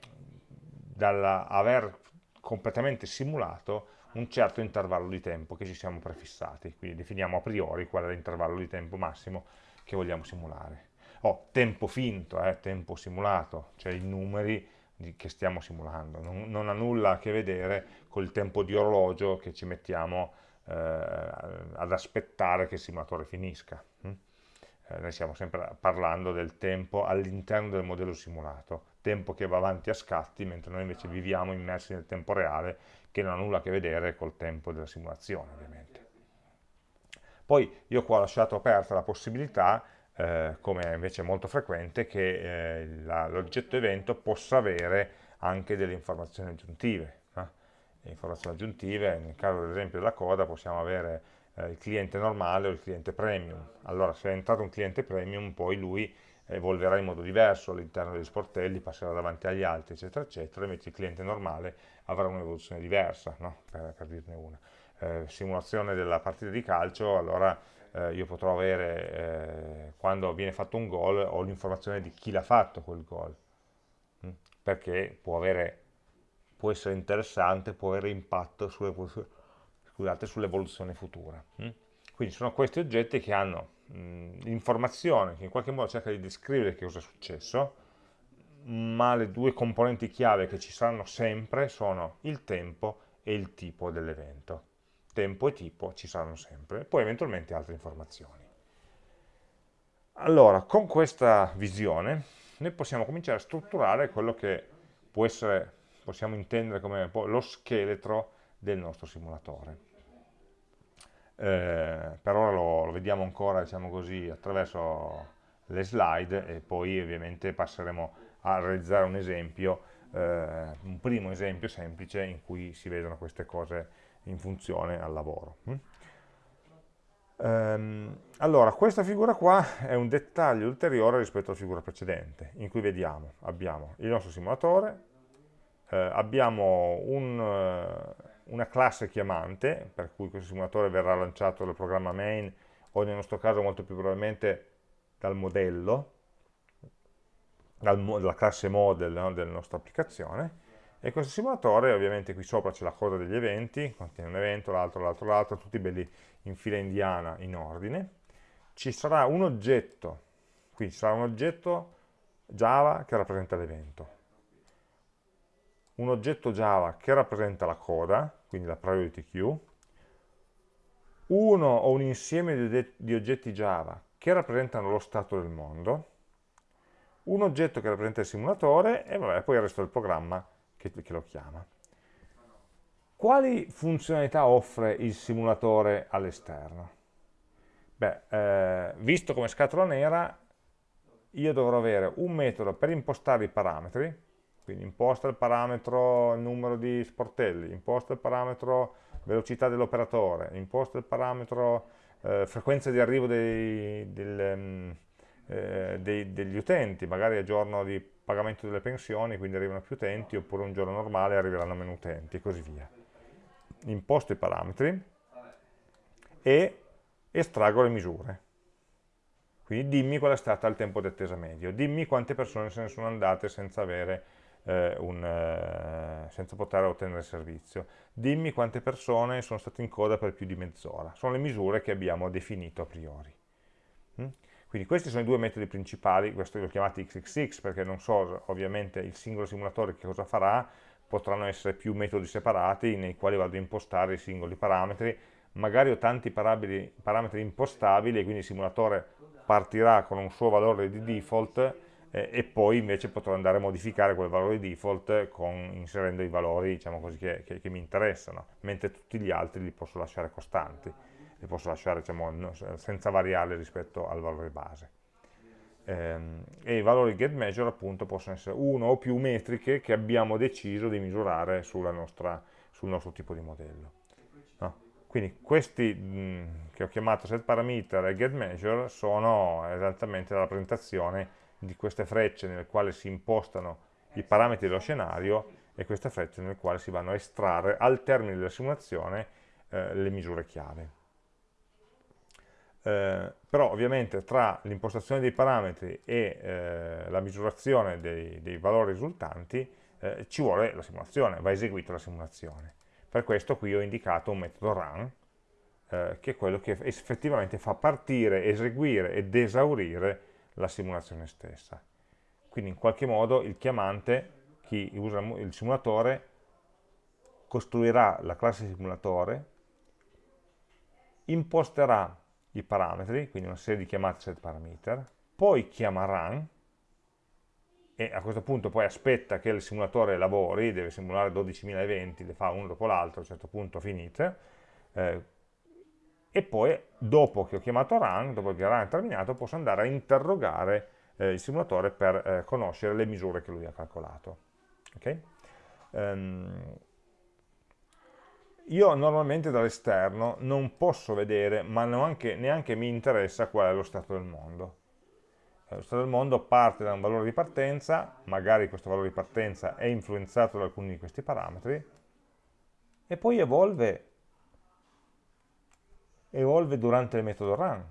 dalla aver completamente simulato un certo intervallo di tempo che ci siamo prefissati, quindi definiamo a priori qual è l'intervallo di tempo massimo che vogliamo simulare. Oh, tempo finto, eh, tempo simulato, cioè i numeri che stiamo simulando, non, non, ha nulla a che vedere col tempo di orologio che ci mettiamo eh, ad aspettare che il simulatore finisca. Hm? Eh, noi stiamo sempre parlando del tempo all'interno del modello simulato, tempo che va avanti a scatti, mentre noi invece viviamo immersi nel tempo reale, che non ha nulla a che vedere col tempo della simulazione, ovviamente. Poi io qua ho lasciato aperta la possibilità eh, come invece è molto frequente, che eh, l'oggetto evento possa avere anche delle informazioni aggiuntive. Eh? informazioni aggiuntive, nel caso ad esempio della coda possiamo avere eh, il cliente normale o il cliente premium. Allora se è entrato un cliente premium poi lui evolverà in modo diverso all'interno degli sportelli, passerà davanti agli altri, eccetera, eccetera, invece il cliente normale avrà un'evoluzione diversa, no? per, per, dirne una. Eh, simulazione della partita di calcio, allora eh, io potrò avere, eh, quando viene fatto un gol, ho l'informazione di chi l'ha fatto quel gol, mm? perché può, avere, può, essere interessante, può avere impatto sull'evoluzione sull futura. Mm? Quindi sono questi oggetti che hanno mm, l'informazione, che in qualche modo cerca di descrivere che cosa è successo, ma le due componenti chiave che ci saranno sempre sono il tempo e il tipo dell'evento tempo e tipo ci saranno sempre, e poi eventualmente altre informazioni. Allora, con questa visione noi possiamo cominciare a strutturare quello che può essere, possiamo intendere come lo scheletro del nostro simulatore. Eh, per ora lo, lo, vediamo ancora diciamo così, attraverso le slide e poi ovviamente passeremo a realizzare un esempio, eh, un primo esempio semplice in cui si vedono queste cose in funzione al lavoro. Um, allora, questa figura qua è un dettaglio ulteriore rispetto alla figura precedente, in cui vediamo, abbiamo il nostro simulatore, eh, abbiamo un, uh, una classe chiamante, per cui questo simulatore verrà lanciato dal programma main, o nel nostro caso molto più probabilmente dal modello, dal, dalla classe model no, della nostra applicazione, e questo simulatore, ovviamente qui sopra c'è la coda degli eventi, contiene un evento, l'altro, l'altro, l'altro, tutti belli in fila indiana, in ordine. Ci sarà un oggetto, qui ci sarà un oggetto Java che rappresenta l'evento. Un oggetto Java che rappresenta la coda, quindi la priority queue. Uno o un insieme di oggetti Java che rappresentano lo stato del mondo. Un oggetto che rappresenta il simulatore e vabbè, poi il resto del programma che, che lo chiama. Quali funzionalità offre il simulatore all'esterno? Beh, eh, visto come scatola nera, io dovrò avere un metodo per impostare i parametri, quindi imposta il parametro numero di sportelli, imposta il parametro velocità dell'operatore, imposta il parametro eh, frequenza di arrivo dei, del, um, eh, dei, degli utenti, magari a giorno di pagamento delle pensioni, quindi arrivano più utenti, oppure un giorno normale arriveranno meno utenti, e così via. Imposto i parametri e estraggo le misure. Quindi dimmi qual è stato il tempo di attesa medio, dimmi quante persone se ne sono andate senza, avere, eh, un, eh, senza poter ottenere servizio, dimmi quante persone sono state in coda per più di mezz'ora. Sono le misure che abbiamo definito a priori. Mm? Quindi questi sono i due metodi principali, questo li ho chiamati XXX perché non so ovviamente il singolo simulatore che cosa farà, potranno essere più metodi separati nei quali vado a impostare i singoli parametri, magari ho tanti parametri impostabili e quindi il simulatore partirà con un suo valore di default eh, e poi invece potrò andare a modificare quel valore default con, inserendo i valori diciamo così, che, che, che mi interessano, mentre tutti gli altri li posso lasciare costanti li posso lasciare diciamo, senza variarli rispetto al valore base. Ehm, e i valori getMeasure appunto possono essere uno o più metriche che abbiamo deciso di misurare nostra, sul nostro tipo di modello. No? Quindi questi mh, che ho chiamato setParameter e getMeasure sono esattamente la rappresentazione di queste frecce nelle quali si impostano i parametri dello scenario e queste frecce nel quale si vanno a estrarre al termine della simulazione eh, le misure chiave. Eh, però ovviamente tra l'impostazione dei parametri e eh, la misurazione dei, dei valori risultanti eh, ci vuole la simulazione, va eseguita la simulazione. Per questo qui ho indicato un metodo run, eh, che è quello che effettivamente fa partire, eseguire ed esaurire la simulazione stessa. Quindi in qualche modo il chiamante, chi usa il simulatore, costruirà la classe simulatore, imposterà i parametri, quindi una serie di chiamate set parameter, poi chiama run, e a questo punto poi aspetta che il simulatore lavori, deve simulare 12.000 eventi, le fa uno dopo l'altro, a un certo punto finite, eh, e poi dopo che ho chiamato run, dopo che run è terminato, posso andare a interrogare eh, il simulatore per eh, conoscere le misure che lui ha calcolato. Okay? Um, io normalmente dall'esterno non posso vedere, ma neanche, neanche mi interessa qual è lo stato del mondo. Eh, lo stato del mondo parte da un valore di partenza, magari questo valore di partenza è influenzato da alcuni di questi parametri, e poi evolve, evolve durante il metodo run.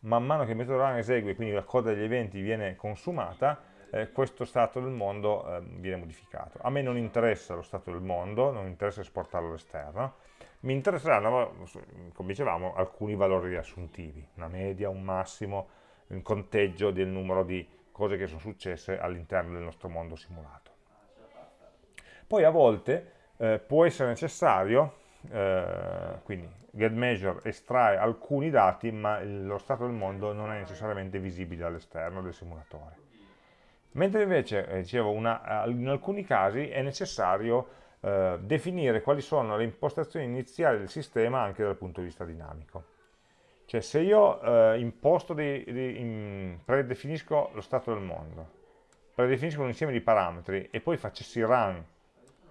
Man mano che il metodo run esegue, quindi la coda degli eventi viene consumata, eh, questo stato del mondo eh, viene modificato. A me non interessa lo stato del mondo, non interessa esportarlo all'esterno, mi interesseranno, come dicevamo, alcuni valori riassuntivi, una media, un massimo, un conteggio del numero di cose che sono successe all'interno del nostro mondo simulato. Poi a volte eh, può essere necessario, eh, quindi getMeasure estrae alcuni dati, ma lo stato del mondo non è necessariamente visibile all'esterno del simulatore. Mentre invece, eh, dicevo, una, in alcuni casi è necessario eh, definire quali sono le impostazioni iniziali del sistema anche dal punto di vista dinamico. Cioè se io eh, di, di, in, predefinisco lo stato del mondo, predefinisco un insieme di parametri e poi facessi run,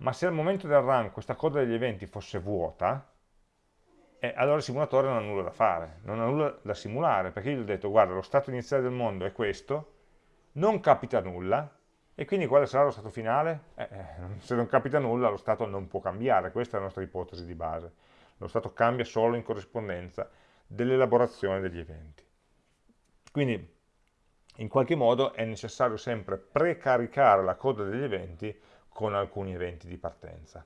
ma se al momento del run questa coda degli eventi fosse vuota, eh, allora il simulatore non ha nulla da fare, non ha nulla da simulare, perché io gli ho detto guarda lo stato iniziale del mondo è questo, non capita nulla, e quindi quale sarà lo stato finale? Eh, eh, se non capita nulla lo stato non può cambiare, questa è la nostra ipotesi di base. Lo stato cambia solo in corrispondenza dell'elaborazione degli eventi. Quindi in qualche modo è necessario sempre precaricare la coda degli eventi con alcuni eventi di partenza.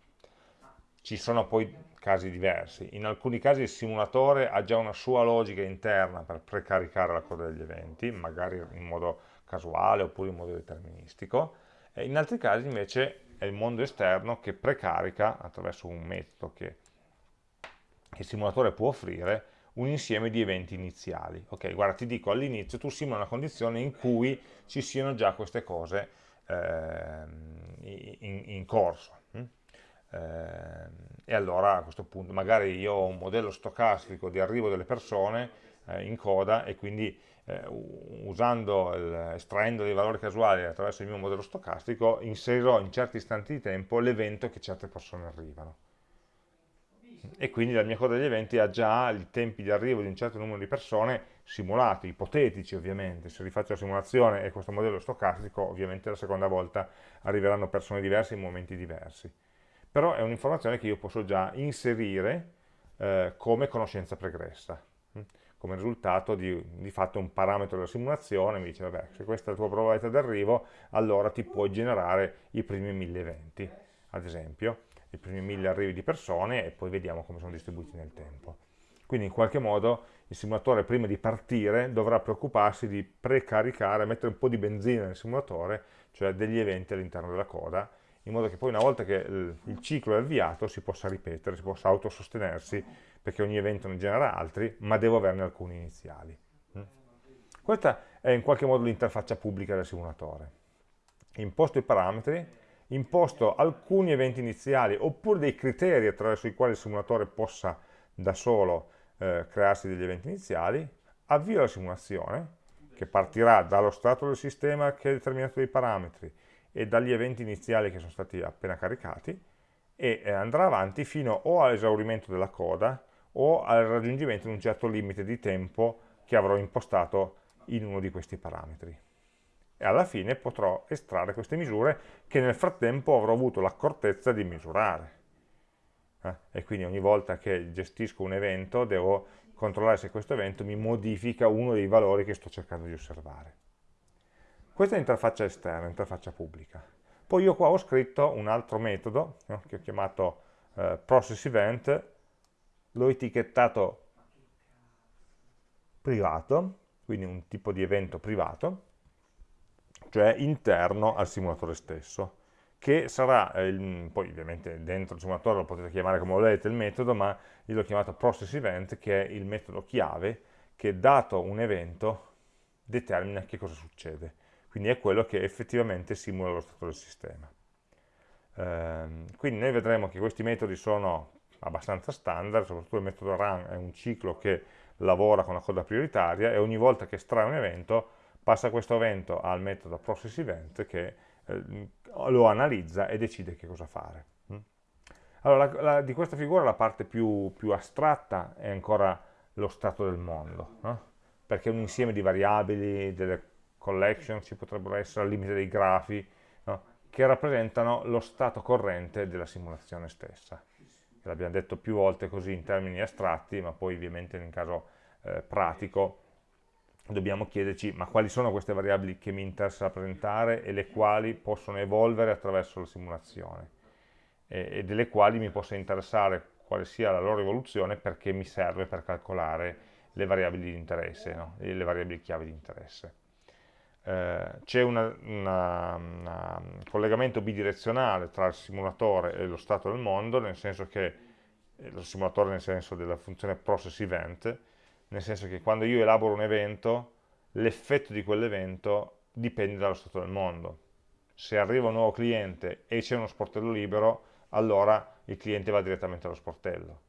Ci sono poi casi diversi, in alcuni casi il simulatore ha già una sua logica interna per precaricare la coda degli eventi, magari in modo casuale oppure in modo deterministico, e in altri casi invece è il mondo esterno che precarica attraverso un metodo che, che il simulatore può offrire un insieme di eventi iniziali. Ok, guarda, ti dico all'inizio tu simula una condizione in cui ci siano già queste cose in, in, corso. Hm? Eh, e allora a questo punto magari io ho un modello stocastico di arrivo delle persone eh, in coda e quindi eh, usando il, estraendo dei valori casuali attraverso il mio modello stocastico, inserirò in certi istanti di tempo l'evento che certe persone arrivano. E quindi la mia coda degli eventi ha già i tempi di arrivo di un certo numero di persone simulati, ipotetici ovviamente, se rifaccio la simulazione e questo modello stocastico, ovviamente la seconda volta arriveranno persone diverse in momenti diversi. Però è un'informazione che io posso già inserire eh, come conoscenza pregressa come risultato di, di fatto un parametro della simulazione, mi dice vabbè se questa è la tua probabilità d'arrivo allora ti puoi generare i primi mille eventi, ad esempio, i primi mille arrivi di persone e poi vediamo come sono distribuiti nel tempo. Quindi in qualche modo il simulatore prima di partire dovrà preoccuparsi di precaricare, mettere un po' di benzina nel simulatore, cioè degli eventi all'interno della coda, in modo che poi una volta che il, ciclo è avviato si possa ripetere, si possa autosostenersi perché ogni evento ne genera altri, ma devo averne alcuni iniziali. Mm? Questa è in qualche modo l'interfaccia pubblica del simulatore. Imposto i parametri, imposto alcuni eventi iniziali oppure dei criteri attraverso i quali il simulatore possa da solo eh, crearsi degli eventi iniziali, avvio la simulazione che partirà dallo stato del sistema che è determinato dai parametri e dagli eventi iniziali che sono stati appena caricati e eh, andrà avanti fino o all'esaurimento della coda o al raggiungimento di un certo limite di tempo che avrò impostato in uno di questi parametri. e alla fine potrò estrarre queste misure che nel frattempo avrò avuto l'accortezza di misurare. Eh? E quindi ogni volta che gestisco un evento devo controllare se questo evento mi modifica uno dei valori che sto cercando di osservare. Questa è l'interfaccia esterna, l'interfaccia pubblica. Poi io qua ho scritto un altro metodo no? che ho chiamato eh, process event, l'ho etichettato privato, quindi un tipo di evento privato, cioè interno al simulatore stesso, che sarà, eh, poi ovviamente dentro il simulatore lo potete chiamare come volete il metodo, ma io l'ho chiamato process event, che è il metodo chiave, che dato un evento determina che cosa succede. Quindi è quello che effettivamente simula lo stato del sistema. Eh, quindi noi vedremo che questi metodi sono abbastanza standard, soprattutto il metodo run è un ciclo che lavora con la coda prioritaria e ogni volta che estrae un evento passa questo evento al metodo process event che eh, lo analizza e decide che cosa fare. Mm? Allora, la, la, di questa figura la parte più, più, astratta è ancora lo stato del mondo, no? perché un insieme di variabili, delle collection, ci potrebbero essere al limite dei grafi, no? che rappresentano lo stato corrente della simulazione stessa l'abbiamo detto più volte così in termini astratti, ma poi ovviamente in caso eh, pratico dobbiamo chiederci ma quali sono queste variabili che mi interessa rappresentare e le quali possono evolvere attraverso la simulazione e, e delle quali mi possa interessare quale sia la loro evoluzione perché mi serve per calcolare le variabili di interesse, no? le variabili chiave di interesse. Eh, c'è un collegamento bidirezionale tra il simulatore e lo stato del mondo, nel senso che eh, lo simulatore nel senso della funzione process event, nel senso che quando io elaboro un evento, l'effetto di quell'evento dipende dallo stato del mondo. Se arriva un nuovo cliente e c'è uno sportello libero, allora il cliente va direttamente allo sportello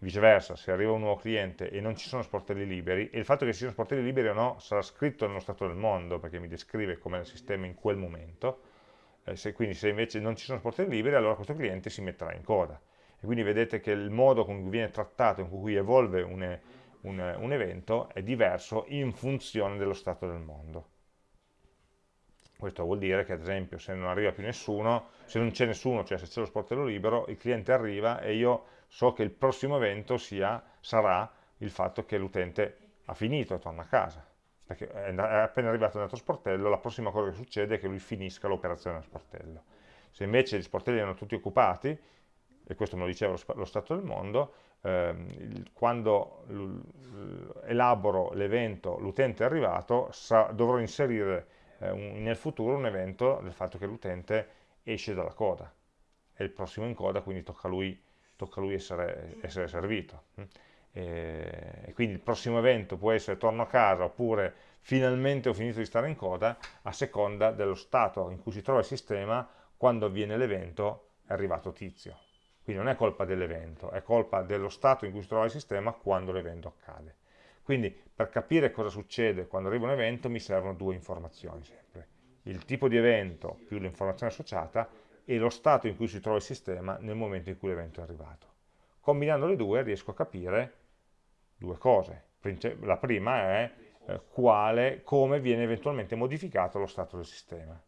Viceversa, se arriva un nuovo cliente e non ci sono sportelli liberi, e il fatto che ci siano sportelli liberi o no sarà scritto nello stato del mondo, perché mi descrive com'è il sistema in quel momento, eh, se, quindi se invece non ci sono sportelli liberi, allora questo cliente si metterà in coda. E quindi vedete che il modo con cui viene trattato, in cui evolve un, un, un evento, è diverso in funzione dello stato del mondo. Questo vuol dire che ad esempio se non arriva più nessuno, se non c'è nessuno, cioè se c'è lo sportello libero, il cliente arriva e io so che il prossimo evento sia, sarà il fatto che l'utente ha finito e torna a casa. Perché è appena arrivato nel nostro sportello, la prossima cosa che succede è che lui finisca l'operazione nello sportello. Se invece gli sportelli erano tutti occupati, e questo me lo diceva lo, stato del mondo, quando elaboro l'evento, l'utente è arrivato, dovrò inserire eh, nel futuro un evento del fatto che l'utente esce dalla coda. È il prossimo in coda, quindi tocca a lui tocca a lui essere, essere servito. E, e quindi il prossimo evento può essere torno a casa oppure finalmente ho finito di stare in coda a seconda dello stato in cui si trova il sistema quando avviene l'evento è arrivato tizio. Quindi non è colpa dell'evento, è colpa dello stato in cui si trova il sistema quando l'evento accade. Quindi per capire cosa succede quando arriva un evento mi servono due informazioni sempre. Il tipo di evento più l'informazione associata e lo stato in cui si trova il sistema nel momento in cui l'evento è arrivato. Combinando le due riesco a capire due cose. La prima è eh, quale, come viene eventualmente modificato lo stato del sistema.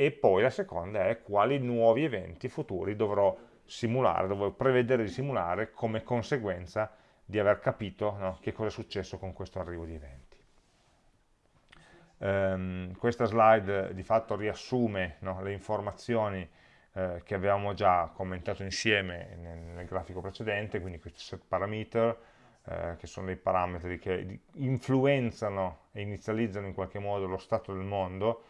E poi la seconda è quali nuovi eventi futuri dovrò simulare, dovrò prevedere di simulare come conseguenza di aver capito no, che cosa è successo con questo arrivo di eventi. Um, questa slide di fatto riassume no, le informazioni eh, che avevamo già commentato insieme nel, nel grafico precedente, quindi questi set parameter, eh, che sono dei parametri che influenzano e inizializzano in qualche modo lo stato del mondo,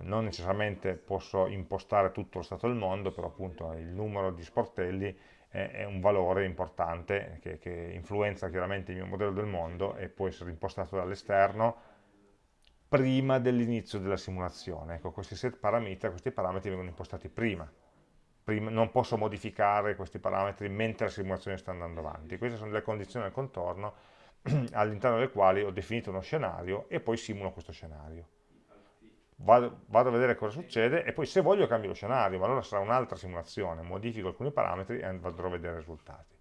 non necessariamente posso impostare tutto lo stato del mondo, però appunto il numero di sportelli è, è un valore importante che, che influenza chiaramente il mio modello del mondo e può essere impostato dall'esterno prima dell'inizio della simulazione. Ecco, questi set parametri, questi parametri vengono impostati prima. prima. Non posso modificare questi parametri mentre la simulazione sta andando avanti. Queste sono le condizioni del contorno all'interno delle quali ho definito uno scenario e poi simulo questo scenario. Vado, vado, a vedere cosa succede e poi se voglio cambio lo scenario, ma allora sarà un'altra simulazione, modifico alcuni parametri e andrò a vedere i risultati.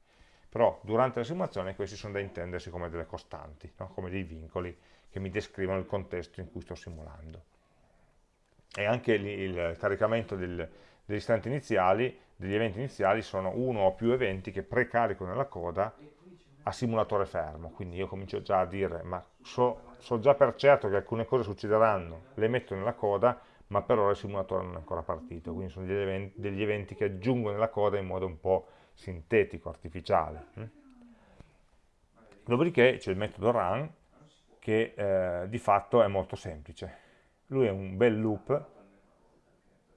però durante la simulazione questi sono da intendersi come delle costanti, no? come dei vincoli che mi descrivono il contesto in cui sto simulando. E anche il, caricamento del, degli istanti iniziali, degli eventi iniziali, sono uno o più eventi che precarico nella coda a simulatore fermo, quindi io comincio già a dire, ma so, so già per certo che alcune cose succederanno, le metto nella coda, ma per ora il simulatore non è ancora partito, quindi sono degli eventi, degli eventi che aggiungo nella coda in modo un po' sintetico, artificiale. Hm? Dopodiché c'è il metodo run, che eh, di fatto è molto semplice. Lui è un bel loop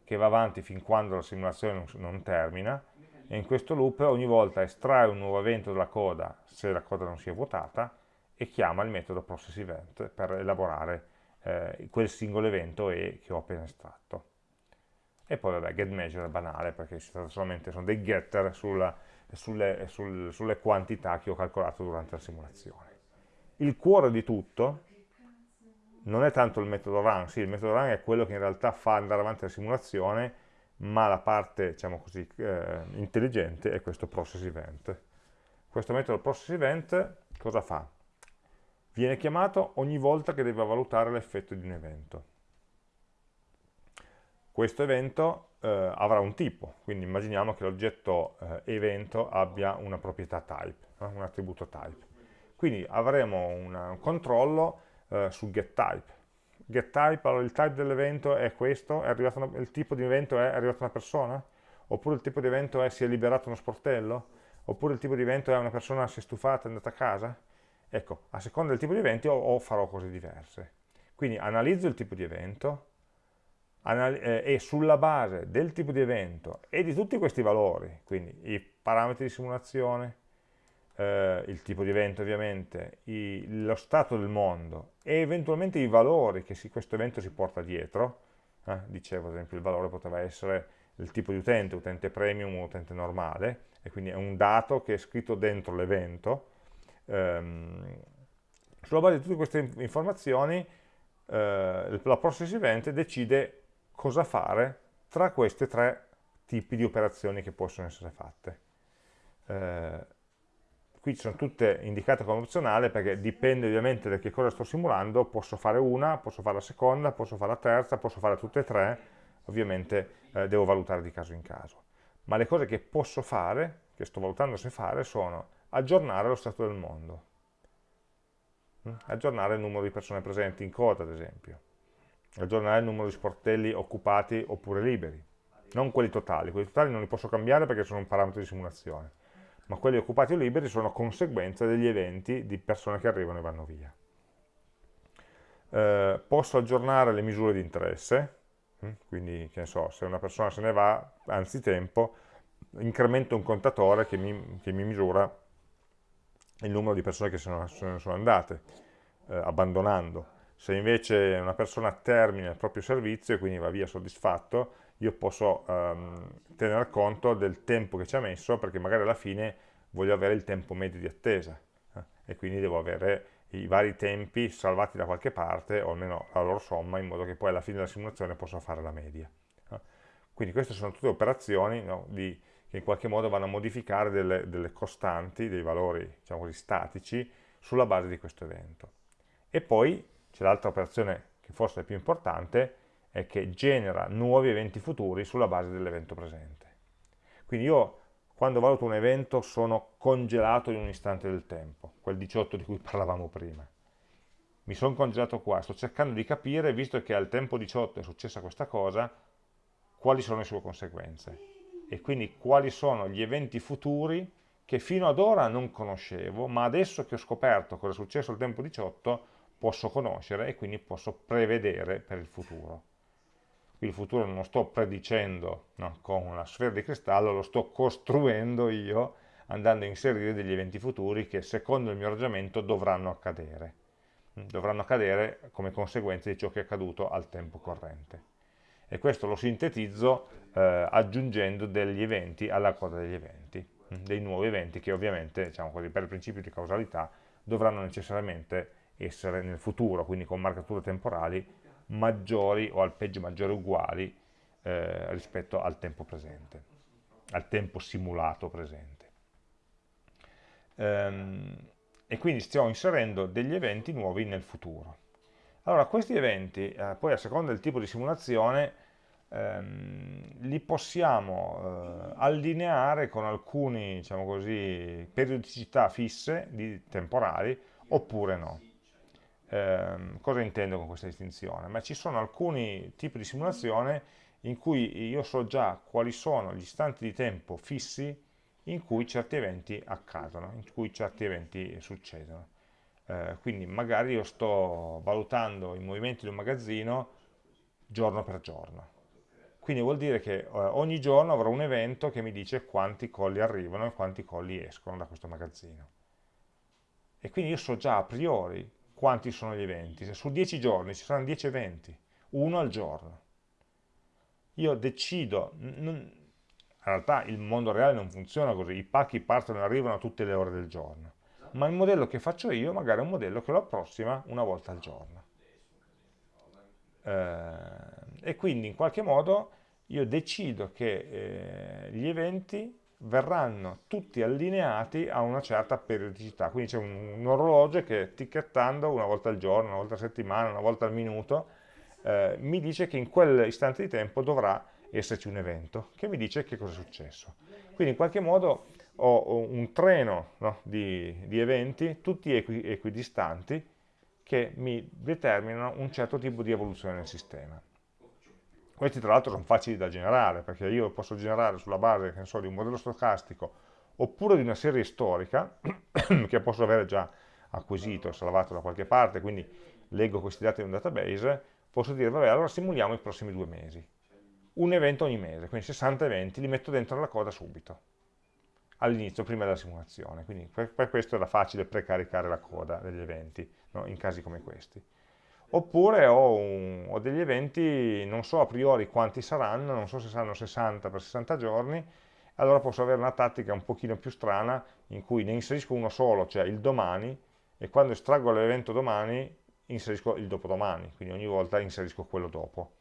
che va avanti fin quando la simulazione non, non termina, e in questo loop ogni volta estrae un nuovo evento dalla coda se la coda non si è vuotata e chiama il metodo processEvent per elaborare eh, quel singolo evento E che ho appena estratto. E poi vabbè, getMeasure è banale perché solamente sono dei getter sulla, sulle, sul, sulle quantità che ho calcolato durante la simulazione. Il cuore di tutto non è tanto il metodo run, sì, il metodo run è quello che in realtà fa andare avanti la simulazione, ma la parte diciamo così, eh, intelligente è questo process event. Questo metodo process event cosa fa? Viene chiamato ogni volta che deve valutare l'effetto di un evento. Questo evento eh, avrà un tipo, quindi immaginiamo che l'oggetto eh, evento abbia una proprietà type, eh, un attributo type. Quindi avremo una, un controllo eh, su getType, getType, allora il type dell'evento è questo, è una, il tipo di evento è, arrivata una persona? Oppure il tipo di evento è si è liberato uno sportello? Oppure il tipo di evento è una persona si è stufata e è andata a casa? Ecco, a seconda del tipo di evento o, farò cose diverse. Quindi analizzo il tipo di evento eh, e sulla base del tipo di evento e di tutti questi valori, quindi i parametri di simulazione, eh, il tipo di evento ovviamente, i, lo stato del mondo e eventualmente i valori che si, questo evento si porta dietro, eh, dicevo ad esempio il valore poteva essere il tipo di utente, utente premium o utente normale, e quindi è un dato che è scritto dentro l'evento. Ehm, sulla base di tutte queste informazioni eh, la process event decide cosa fare tra questi tre tipi di operazioni che possono essere fatte. Eh, qui sono tutte indicate come opzionale perché dipende ovviamente da che cosa sto simulando, posso fare una, posso fare la seconda, posso fare la terza, posso fare tutte e tre, ovviamente eh, devo valutare di caso in caso. Ma le cose che posso fare, che sto valutando se fare, sono aggiornare lo stato del mondo, mm? aggiornare il numero di persone presenti in coda ad esempio, aggiornare il numero di sportelli occupati oppure liberi, non quelli totali, quelli totali non li posso cambiare perché sono un parametro di simulazione, ma quelli occupati o liberi sono conseguenza degli eventi di persone che arrivano e vanno via. Eh, posso aggiornare le misure di interesse, hm? quindi che ne so, se una persona se ne va, anzitempo, incremento un contatore che mi, che mi misura il numero di persone che se ne sono andate, eh, abbandonando. Se invece una persona termina il proprio servizio e quindi va via soddisfatto, io posso um, tener conto del tempo che ci ha messo perché magari alla fine voglio avere il tempo medio di attesa eh, e quindi devo avere i vari tempi salvati da qualche parte o almeno la loro somma in modo che poi alla fine della simulazione possa fare la media. Eh. Quindi queste sono tutte operazioni no, di, che in qualche modo vanno a modificare delle, delle costanti, dei valori diciamo così, statici sulla base di questo evento. E poi c'è l'altra operazione che forse è più importante, è che genera nuovi eventi futuri sulla base dell'evento presente. Quindi io quando valuto un evento sono congelato in un istante del tempo, quel 18 di cui parlavamo prima. Mi sono congelato qua, sto cercando di capire, visto che al tempo 18 è successa questa cosa, quali sono le sue conseguenze e quindi quali sono gli eventi futuri che fino ad ora non conoscevo, ma adesso che ho scoperto cosa è successo al tempo 18 posso conoscere e quindi posso prevedere per il futuro il futuro non lo sto predicendo no, con una sfera di cristallo, lo sto costruendo io andando a inserire degli eventi futuri che secondo il mio ragionamento dovranno accadere. Dovranno accadere come conseguenza di ciò che è accaduto al tempo corrente. E questo lo sintetizzo eh, aggiungendo degli eventi alla coda degli eventi, dei nuovi eventi che ovviamente, diciamo così, per il principio di causalità dovranno necessariamente essere nel futuro, quindi con marcature temporali maggiori o al peggio maggiori uguali eh, rispetto al tempo presente, al tempo simulato presente. ehm, e quindi stiamo inserendo degli eventi nuovi nel futuro. Allora, questi eventi, eh, poi a seconda del tipo di simulazione, ehm, li possiamo eh, allineare con alcune, diciamo così, periodicità fisse, di, temporali, oppure no. Eh, cosa intendo con questa distinzione? Ma ci sono alcuni tipi di simulazione in cui io so già quali sono gli istanti di tempo fissi in cui certi eventi accadono, in cui certi eventi succedono. Eh, quindi magari io sto valutando i movimenti di un magazzino giorno per giorno. Quindi vuol dire che eh, ogni giorno avrò un evento che mi dice quanti colli arrivano e quanti colli escono da questo magazzino. E quindi io so già a priori quanti sono gli eventi. Se su 10 giorni ci saranno 10 eventi, uno al giorno. Io decido, in realtà il mondo reale non funziona così, i pacchi partono e arrivano a tutte le ore del giorno ma il modello che faccio io magari è un modello che lo approssima una volta al giorno. Eh, e quindi in qualche modo io decido che eh, gli eventi verranno tutti allineati a una certa periodicità, quindi c'è un, un, orologio che ticchettando una volta al giorno, una volta a settimana, una volta al minuto, eh, mi dice che in quell'istante di tempo dovrà esserci un evento, che mi dice che cosa è successo. Quindi in qualche modo ho un treno no, di, di, eventi, tutti equi, equidistanti, che mi determinano un certo tipo di evoluzione del sistema. Questi tra l'altro sono facili da generare, perché io posso generare sulla base so, di un modello stocastico oppure di una serie storica che posso avere già acquisito, salvato da qualche parte, quindi leggo questi dati in un database, posso dire, vabbè, allora simuliamo i prossimi due mesi. Un evento ogni mese, quindi 60 eventi, li metto dentro la coda subito all'inizio, prima della simulazione. Quindi per, per, questo era facile precaricare la coda degli eventi, no? in casi come questi. Oppure ho, un, ho, degli eventi, non so a priori quanti saranno, non so se saranno 60 per 60 giorni, allora posso avere una tattica un pochino più strana in cui ne inserisco uno solo, cioè il domani, e quando estraggo l'evento domani inserisco il dopodomani, quindi ogni volta inserisco quello dopo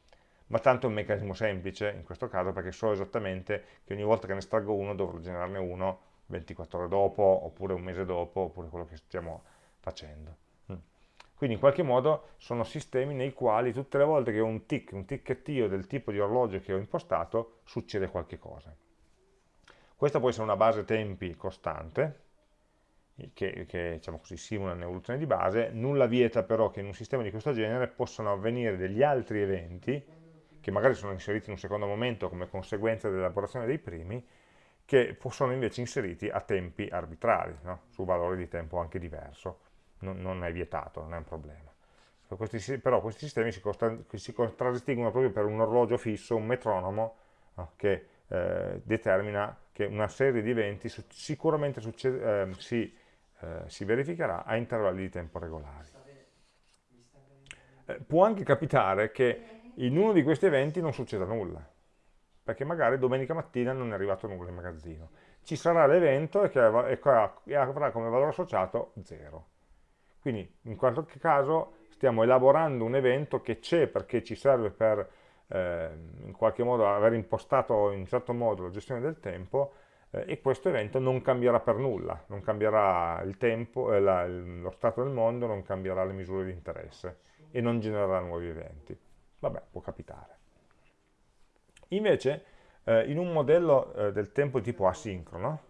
ma tanto è un meccanismo semplice in questo caso perché so esattamente che ogni volta che ne estraggo uno dovrò generarne uno 24 ore dopo, oppure un mese dopo, oppure quello che stiamo facendo. Quindi in qualche modo sono sistemi nei quali tutte le volte che ho un tick, un ticchettio del tipo di orologio che ho impostato, succede qualche cosa. Questa può essere una base tempi costante, che, che diciamo così, simula un'evoluzione di base, nulla vieta però che in un sistema di questo genere possano avvenire degli altri eventi che magari sono inseriti in un secondo momento come conseguenza dell'elaborazione dei primi, che sono invece inseriti a tempi arbitrari, no? su valori di tempo anche diverso. Non, è vietato, non è un problema. Questi, però questi sistemi si, si, contraddistinguono proprio per un orologio fisso, un metronomo, no? che eh, determina che una serie di eventi sicuramente succede, eh, si, eh, si verificherà a intervalli di tempo regolari. Eh, può anche capitare che in uno di questi eventi non succeda nulla, perché magari domenica mattina non è arrivato nulla in magazzino. Ci sarà l'evento e, e avrà come valore associato 0. Quindi in qualche caso stiamo elaborando un evento che c'è perché ci serve per eh, in qualche modo aver impostato in un certo modo la gestione del tempo eh, e questo evento non cambierà per nulla, non cambierà il tempo, eh, la, lo stato del mondo, non cambierà le misure di interesse e non genererà nuovi eventi. Vabbè, può capitare. Invece, eh, in un modello eh, del tempo tipo asincrono,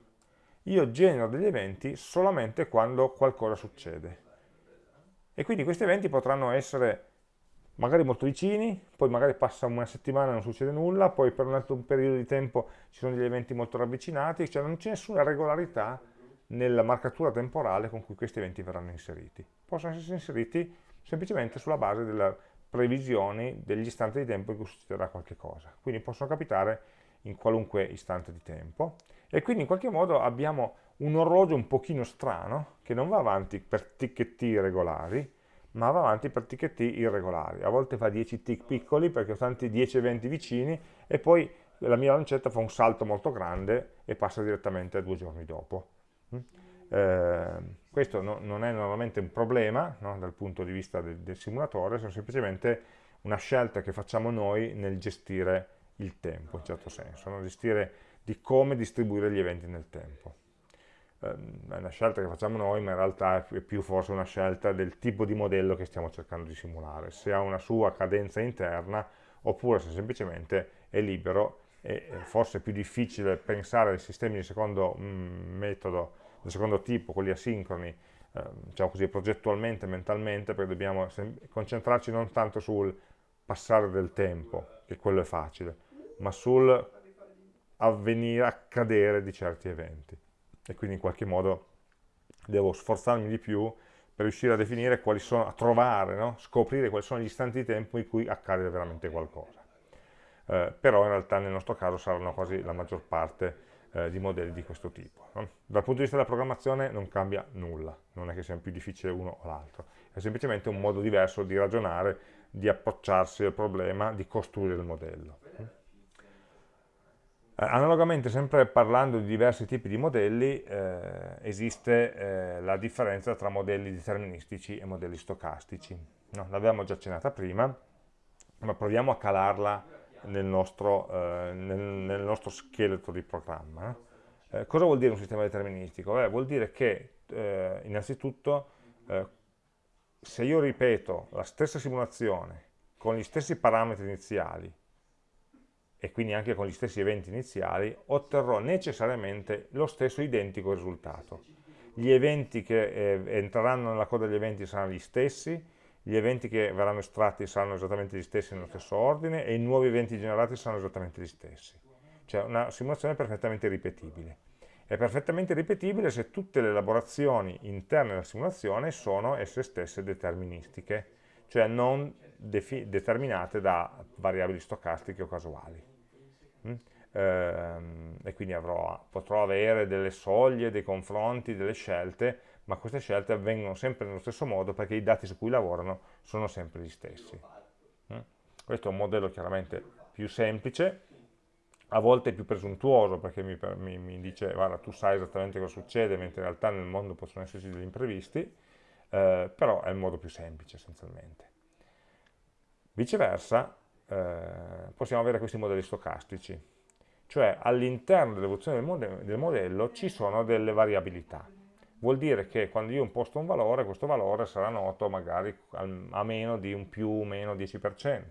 io genero degli eventi solamente quando qualcosa succede. E quindi questi eventi potranno essere magari molto vicini, poi magari passa una settimana e non succede nulla, poi per un altro periodo di tempo ci sono degli eventi molto ravvicinati, cioè non c'è nessuna regolarità nella marcatura temporale con cui questi eventi verranno inseriti. Possono essere inseriti semplicemente sulla base della previsioni degli istanti di tempo in cui succederà qualche cosa. Quindi possono capitare in qualunque istante di tempo. E quindi in qualche modo abbiamo un orologio un pochino strano, che non va avanti per ticchetti regolari, ma va avanti per ticchetti irregolari. A volte fa 10 tick piccoli perché ho tanti 10 eventi vicini e poi la mia lancetta fa un salto molto grande e passa direttamente a due giorni dopo. Eh, questo no, non è normalmente un problema no, dal punto di vista del, del simulatore, sono semplicemente una scelta che facciamo noi nel gestire il tempo, in certo senso, no? gestire di come distribuire gli eventi nel tempo. ehm, è una scelta che facciamo noi, ma in realtà è più forse una scelta del tipo di modello che stiamo cercando di simulare, se ha una sua cadenza interna oppure se semplicemente è libero e forse è più difficile pensare ai sistemi di secondo mm, metodo, del secondo tipo, quelli asincroni, eh, diciamo così, progettualmente, mentalmente, perché dobbiamo concentrarci non tanto sul passare del tempo, che quello è facile, ma sul avvenire, accadere di certi eventi. E quindi in qualche modo devo sforzarmi di più per riuscire a definire quali sono, a trovare, no? scoprire quali sono gli istanti di tempo in cui accade veramente qualcosa. Eh, però in realtà nel nostro caso saranno quasi la maggior parte eh, di modelli di questo tipo. No? Dal punto di vista della programmazione non cambia nulla, non è che sia più difficile uno o l'altro, è semplicemente un modo diverso di ragionare, di approcciarsi al problema, di costruire il modello. Eh, analogamente, sempre parlando di diversi tipi di modelli, eh, esiste eh, la differenza tra modelli deterministici e modelli stocastici. No, L'abbiamo già accennata prima, ma proviamo a calarla nel nostro, eh, nel, nel nostro, scheletro di programma. Eh, cosa vuol dire un sistema deterministico? Beh, vuol dire che eh, innanzitutto se io ripeto la stessa simulazione con gli stessi parametri iniziali e quindi anche con gli stessi eventi iniziali, otterrò necessariamente lo stesso identico risultato. Gli eventi che eh, entreranno nella coda degli eventi saranno gli stessi, gli eventi che verranno estratti saranno esattamente gli stessi nello stesso ordine e i nuovi eventi generati saranno esattamente gli stessi. Cioè una simulazione perfettamente ripetibile. È perfettamente ripetibile se tutte le elaborazioni interne alla simulazione sono esse stesse deterministiche, cioè non determinate da variabili stocastiche o casuali. Mm? Ehm, e quindi avrò, potrò avere delle soglie, dei confronti, delle scelte, ma queste scelte avvengono sempre nello stesso modo perché i dati su cui lavorano sono sempre gli stessi. Mm? Questo è un modello chiaramente più semplice, a volte più presuntuoso perché mi, mi, mi, dice guarda tu sai esattamente cosa succede mentre in realtà nel mondo possono esserci degli imprevisti eh, però è il modo più semplice essenzialmente. Viceversa eh, possiamo avere questi modelli stocastici, cioè all'interno dell'evoluzione del, modello, del modello ci sono delle variabilità. Vuol dire che quando io imposto un valore, questo valore sarà noto magari a meno di un più o meno 10%,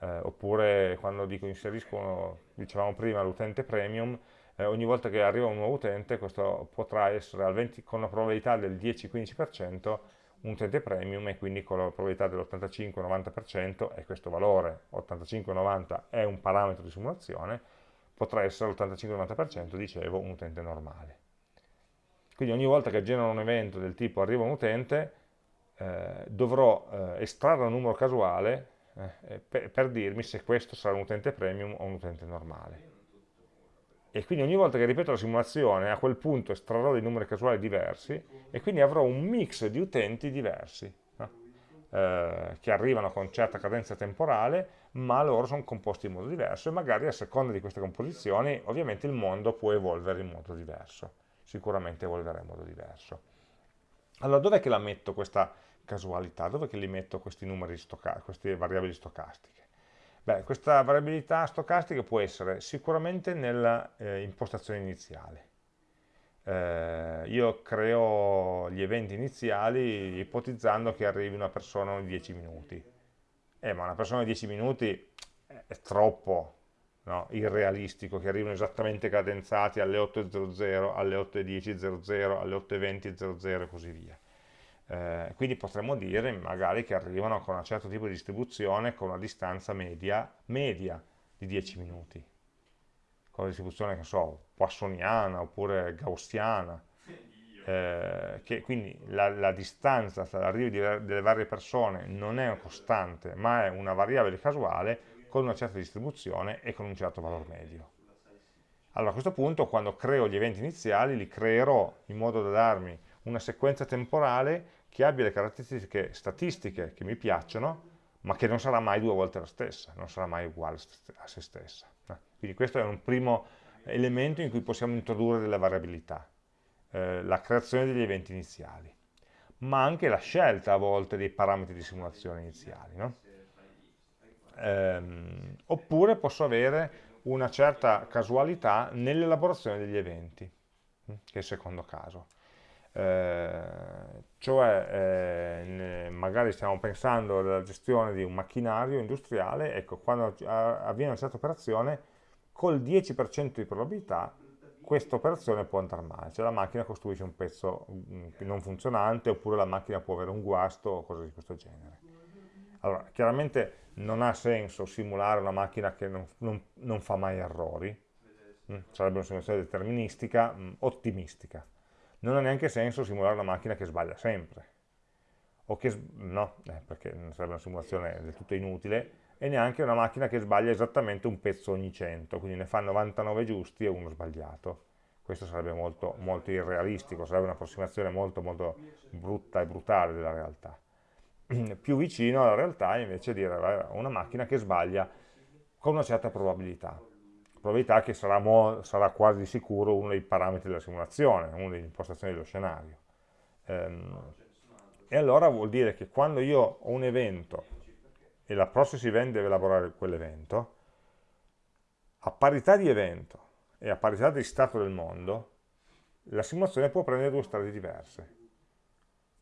eh, oppure quando dico inserisco, dicevamo prima, l'utente premium, eh, ogni volta che arriva un nuovo utente questo potrà essere 20, con una probabilità del 10-15% un utente premium e quindi con la probabilità dell'85-90% è questo valore, 85-90 è un parametro di simulazione, potrà essere l'85-90%, dicevo, un utente normale. Quindi ogni volta che genero un evento del tipo arriva un utente, eh, dovrò eh, estrarre un numero casuale eh, per, per dirmi se questo sarà un utente premium o un utente normale e quindi ogni volta che ripeto la simulazione a quel punto estrarrò dei numeri casuali diversi e quindi avrò un mix di utenti diversi no? eh, che arrivano con certa cadenza temporale ma loro sono composti in modo diverso e magari a seconda di queste composizioni ovviamente il mondo può evolvere in modo diverso sicuramente evolverà in modo diverso allora dov'è che la metto questa casualità? dov'è che li metto questi numeri queste variabili stocastiche? Beh, questa variabilità stocastica può essere sicuramente nella eh, iniziale. Eh, io creo gli eventi iniziali ipotizzando che arrivi una persona ogni 10 minuti. Eh, ma una persona ogni 10 minuti è troppo no? irrealistico che arrivino esattamente cadenzati alle 8.00, alle 8.10.00, alle 8.20.00 e così via. Eh, quindi potremmo dire magari che arrivano con un certo tipo di distribuzione con una distanza media, media di 10 minuti. Con la distribuzione che so, poissoniana oppure gaussiana. Eh, che quindi la, la distanza tra l'arrivo delle varie persone non è una costante ma è una variabile casuale con una certa distribuzione e con un certo valore medio. Allora a questo punto quando creo gli eventi iniziali li creerò in modo da darmi una sequenza temporale che abbia le caratteristiche statistiche che mi piacciono, ma che non sarà mai due volte la stessa, non sarà mai uguale a se stessa. Quindi questo è un primo elemento in cui possiamo introdurre delle variabilità, eh, la creazione degli eventi iniziali, ma anche la scelta a volte dei parametri di simulazione iniziali. No? Ehm, oppure posso avere una certa casualità nell'elaborazione degli eventi. che è il secondo caso. Eh, cioè eh, magari stiamo pensando alla gestione di un macchinario industriale, ecco, quando avviene una certa operazione, col 10% di probabilità questa operazione può andare male, cioè la macchina costruisce un pezzo mm, non funzionante oppure la macchina può avere un guasto o cose di questo genere. Allora, chiaramente non ha senso simulare una macchina che non, non, non fa mai errori, mm, sarebbe una simulazione deterministica, mm, ottimistica. Non ha neanche senso simulare una macchina che sbaglia sempre, o che, no, eh, perché sarebbe una simulazione del tutto inutile, e neanche una macchina che sbaglia esattamente un pezzo ogni 100, quindi ne fa 99 giusti e uno sbagliato. Questo sarebbe molto, molto irrealistico, sarebbe un'approssimazione molto, molto brutta e brutale della realtà. Più vicino alla realtà invece dire una macchina che sbaglia con una certa probabilità, probabilità che sarà, sarà quasi sicuro uno dei parametri della simulazione, una delle impostazioni dello scenario. Ehm, e allora vuol dire che quando io ho un evento e la process event deve elaborare quell'evento, a parità di evento e a parità di stato del mondo, la simulazione può prendere due strade diverse.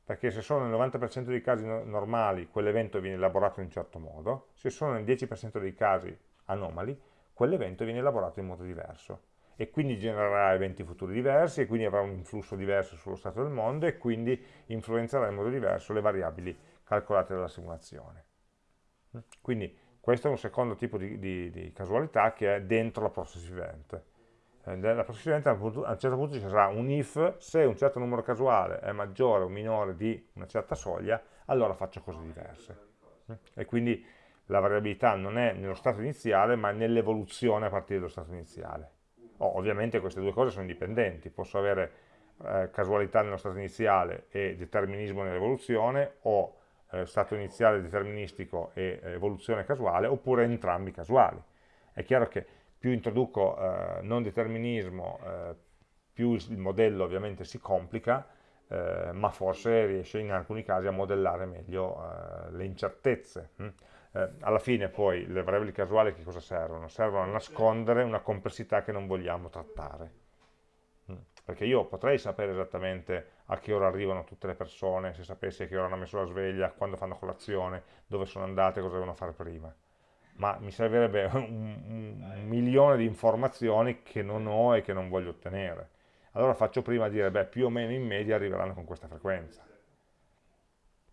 Perché se sono nel 90% dei casi normali quell'evento viene elaborato in un certo modo, se sono nel 10% dei casi anomali, quell'evento viene elaborato in modo diverso. E quindi genererà eventi futuri diversi, e quindi avrà un influsso diverso sullo stato del mondo, e quindi influenzerà in modo diverso le variabili calcolate dalla simulazione. Quindi questo è un secondo tipo di, di, di casualità che è dentro la process event. Eh, la process event a un certo punto ci sarà un if, se un certo numero casuale è maggiore o minore di una certa soglia, allora faccio cose diverse. E quindi la variabilità non è nello stato iniziale, ma nell'evoluzione a partire dallo stato iniziale. Oh, ovviamente queste due cose sono indipendenti, posso avere eh, casualità nello stato iniziale e determinismo nell'evoluzione, o eh, stato iniziale deterministico e eh, evoluzione casuale, oppure entrambi casuali. È chiaro che più introduco eh, non determinismo, eh, più il modello ovviamente si complica, eh, ma forse riesce in alcuni casi a modellare meglio le incertezze. Hm? Alla fine poi le variabili casuali che cosa servono? Servono a nascondere una complessità che non vogliamo trattare perché io potrei sapere esattamente a che ora arrivano tutte le persone, se sapessi a che ora hanno messo la sveglia, quando fanno colazione, dove sono andate, cosa devono fare prima. Ma mi servirebbe un, un milione di informazioni che non ho e che non voglio ottenere. Allora faccio prima a dire, beh, più o meno in media arriveranno con questa frequenza.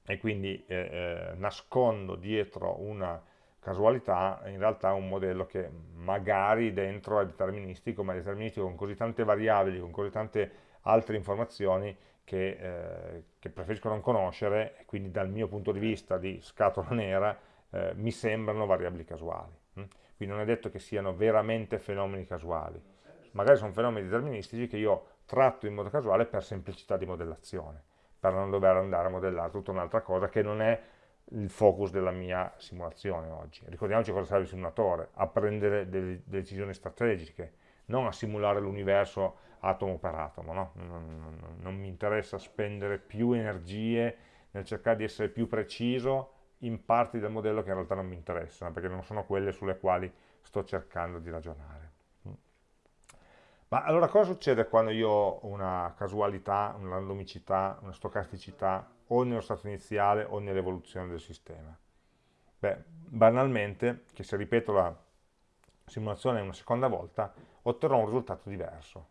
E quindi eh, eh, nascondo dietro una casualità in realtà un modello che magari dentro è deterministico, ma è deterministico con così tante variabili, con così tante altre informazioni che, eh, che preferisco non conoscere e quindi dal mio punto di vista di scatola nera eh, mi sembrano variabili casuali. Hm? Quindi non è detto che siano veramente fenomeni casuali, magari sono fenomeni deterministici che io tratto in modo casuale per semplicità di modellazione, per non dover andare a modellare tutta un'altra cosa che non è il focus della mia simulazione oggi. Ricordiamoci cosa serve il simulatore, a prendere delle decisioni strategiche, non a simulare l'universo atomo per atomo, no? non, non, non, mi interessa spendere più energie nel cercare di essere più preciso in parti del modello che in realtà non mi interessano, perché non sono quelle sulle quali sto cercando di ragionare. Ma allora cosa succede quando io ho una casualità, una randomicità, una stocasticità o nello stato iniziale o nell'evoluzione del sistema? Beh, banalmente, che se ripeto la simulazione una seconda volta, otterrò un risultato diverso.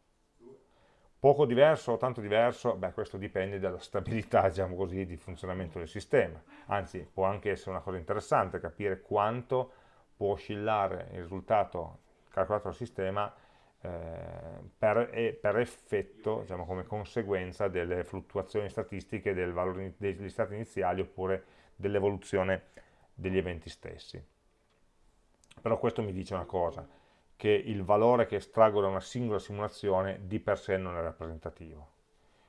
Poco diverso o tanto diverso, beh, questo dipende dalla stabilità, diciamo così, di funzionamento del sistema. Anzi, può anche essere una cosa interessante capire quanto può oscillare il risultato calcolato dal sistema per, per, effetto, diciamo, come conseguenza delle fluttuazioni statistiche del valore degli stati iniziali oppure dell'evoluzione degli eventi stessi. Però questo mi dice una cosa, che il valore che estraggo da una singola simulazione di per sé non è rappresentativo.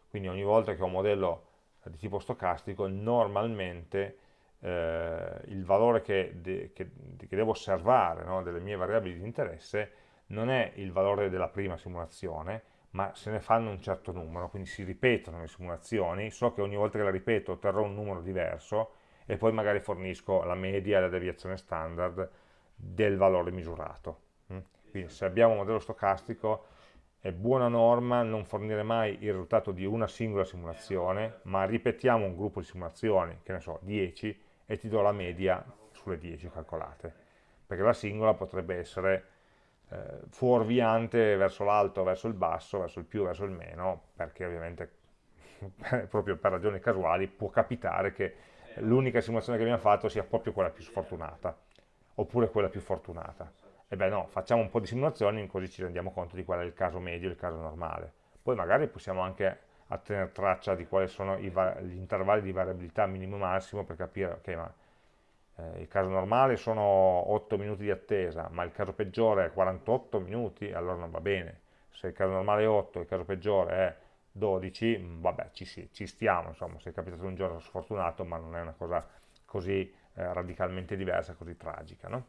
Quindi ogni volta che ho un modello di tipo stocastico, normalmente eh, il valore che, de, che, che devo osservare no, delle mie variabili di interesse non è il valore della prima simulazione, ma se ne fanno un certo numero, quindi si ripetono le simulazioni, so che ogni volta che la ripeto otterrò un numero diverso e poi magari fornisco la media la deviazione standard del valore misurato. Mm? Quindi se abbiamo un modello stocastico è buona norma non fornire mai il risultato di una singola simulazione, ma ripetiamo un gruppo di simulazioni, che ne so, 10, e ti do la media sulle 10 calcolate, perché la singola potrebbe essere eh, fuorviante verso l'alto, verso il basso, verso il più, verso il meno, perché ovviamente proprio per ragioni casuali può capitare che l'unica simulazione che abbiamo fatto sia proprio quella più sfortunata, oppure quella più fortunata e beh no, facciamo un po' di simulazioni così ci rendiamo conto di qual è il caso medio e il caso normale. Poi magari possiamo anche a tenere traccia di quali sono gli intervalli di variabilità minimo e massimo per capire, ok, ma eh, il caso normale sono 8 minuti di attesa, ma il caso peggiore è 48 minuti, allora non va bene. Se il caso normale è 8 e il caso peggiore è 12, mm, vabbè, ci, ci stiamo, insomma, se è capitato un giorno sfortunato, ma non è una cosa così eh, radicalmente diversa, così tragica, no?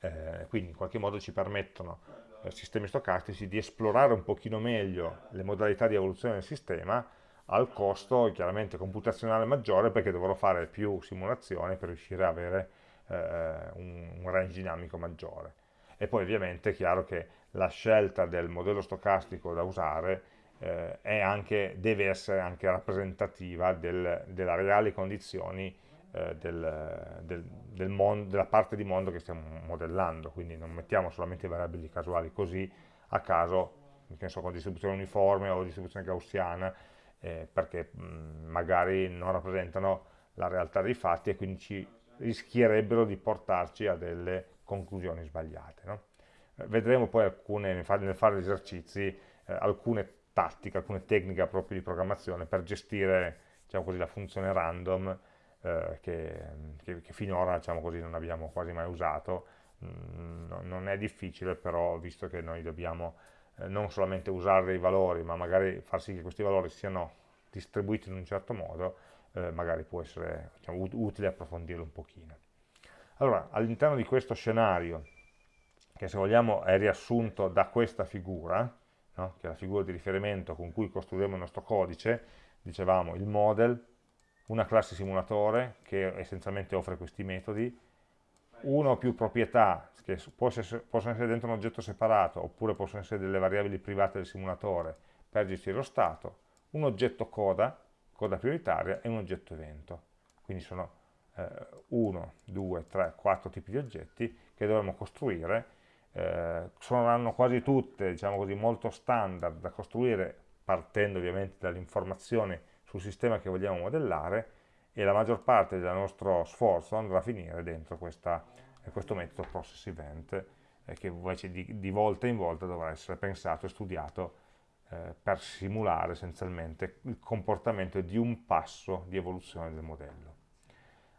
eh, quindi in qualche modo ci permettono eh, sistemi stocastici di esplorare un pochino meglio le modalità di evoluzione del sistema al costo chiaramente computazionale maggiore perché dovrò fare più simulazioni per riuscire ad avere eh, un, un range dinamico maggiore. E poi ovviamente è chiaro che la scelta del modello stocastico da usare eh, anche, deve essere anche rappresentativa del, delle reali condizioni eh, del, del, del mondo, della parte di mondo che stiamo modellando, quindi non mettiamo solamente variabili casuali così a caso, che con distribuzione uniforme o distribuzione gaussiana, eh, perché mh, magari non rappresentano la realtà dei fatti e quindi ci rischierebbero di portarci a delle conclusioni sbagliate. No? Eh, vedremo poi alcune, nel fare gli esercizi eh, alcune tattiche, alcune tecniche proprio di programmazione per gestire diciamo così, la funzione random eh, che, che, che, finora diciamo così, non abbiamo quasi mai usato. Mm, non è difficile, però visto che noi dobbiamo eh, non solamente usare dei valori, ma magari far sì che questi valori siano distribuiti in un certo modo, eh, magari può essere diciamo, utile approfondirlo un pochino. Allora, all'interno di questo scenario, che se vogliamo è riassunto da questa figura, no? che è la figura di riferimento con cui costruiremo il nostro codice, dicevamo il model, una classe simulatore che essenzialmente offre questi metodi, una o più proprietà che possono essere dentro un oggetto separato oppure possono essere delle variabili private del simulatore per gestire lo stato, un oggetto coda, coda prioritaria e un oggetto evento. Quindi sono 1, 2, 3, 4 tipi di oggetti che dovremo costruire, eh, saranno quasi tutte diciamo così, molto standard da costruire partendo ovviamente dall'informazione sul sistema che vogliamo modellare e la maggior parte del nostro sforzo andrà a finire dentro questa, questo metodo process event eh, che invece di, di, volta in volta dovrà essere pensato e studiato eh, per simulare essenzialmente il comportamento di un passo di evoluzione del modello.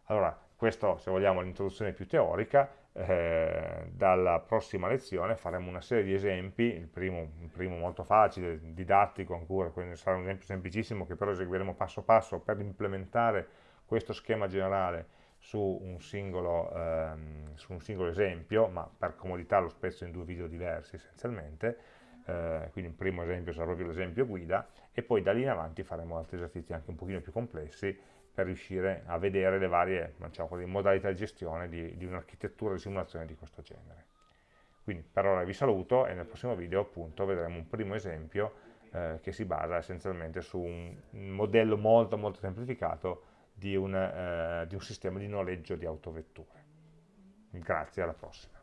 Allora, questo se vogliamo è l'introduzione più teorica, eh, dalla prossima lezione faremo una serie di esempi, il primo, il primo molto facile, didattico ancora, quindi sarà un esempio semplicissimo che però eseguiremo passo passo per implementare questo schema generale su un singolo, ehm, su un singolo esempio, ma per comodità lo spezzo in due video diversi essenzialmente, eh, quindi il primo esempio sarà proprio l'esempio guida, e poi da lì in avanti faremo altri esercizi anche un pochino più complessi, per riuscire a vedere le varie diciamo così, modalità di gestione di, di un'architettura di simulazione di questo genere. Quindi per ora vi saluto e nel prossimo video appunto vedremo un primo esempio eh, che si basa essenzialmente su un modello molto molto semplificato di un, eh, di un sistema di noleggio di autovetture. Grazie, alla prossima.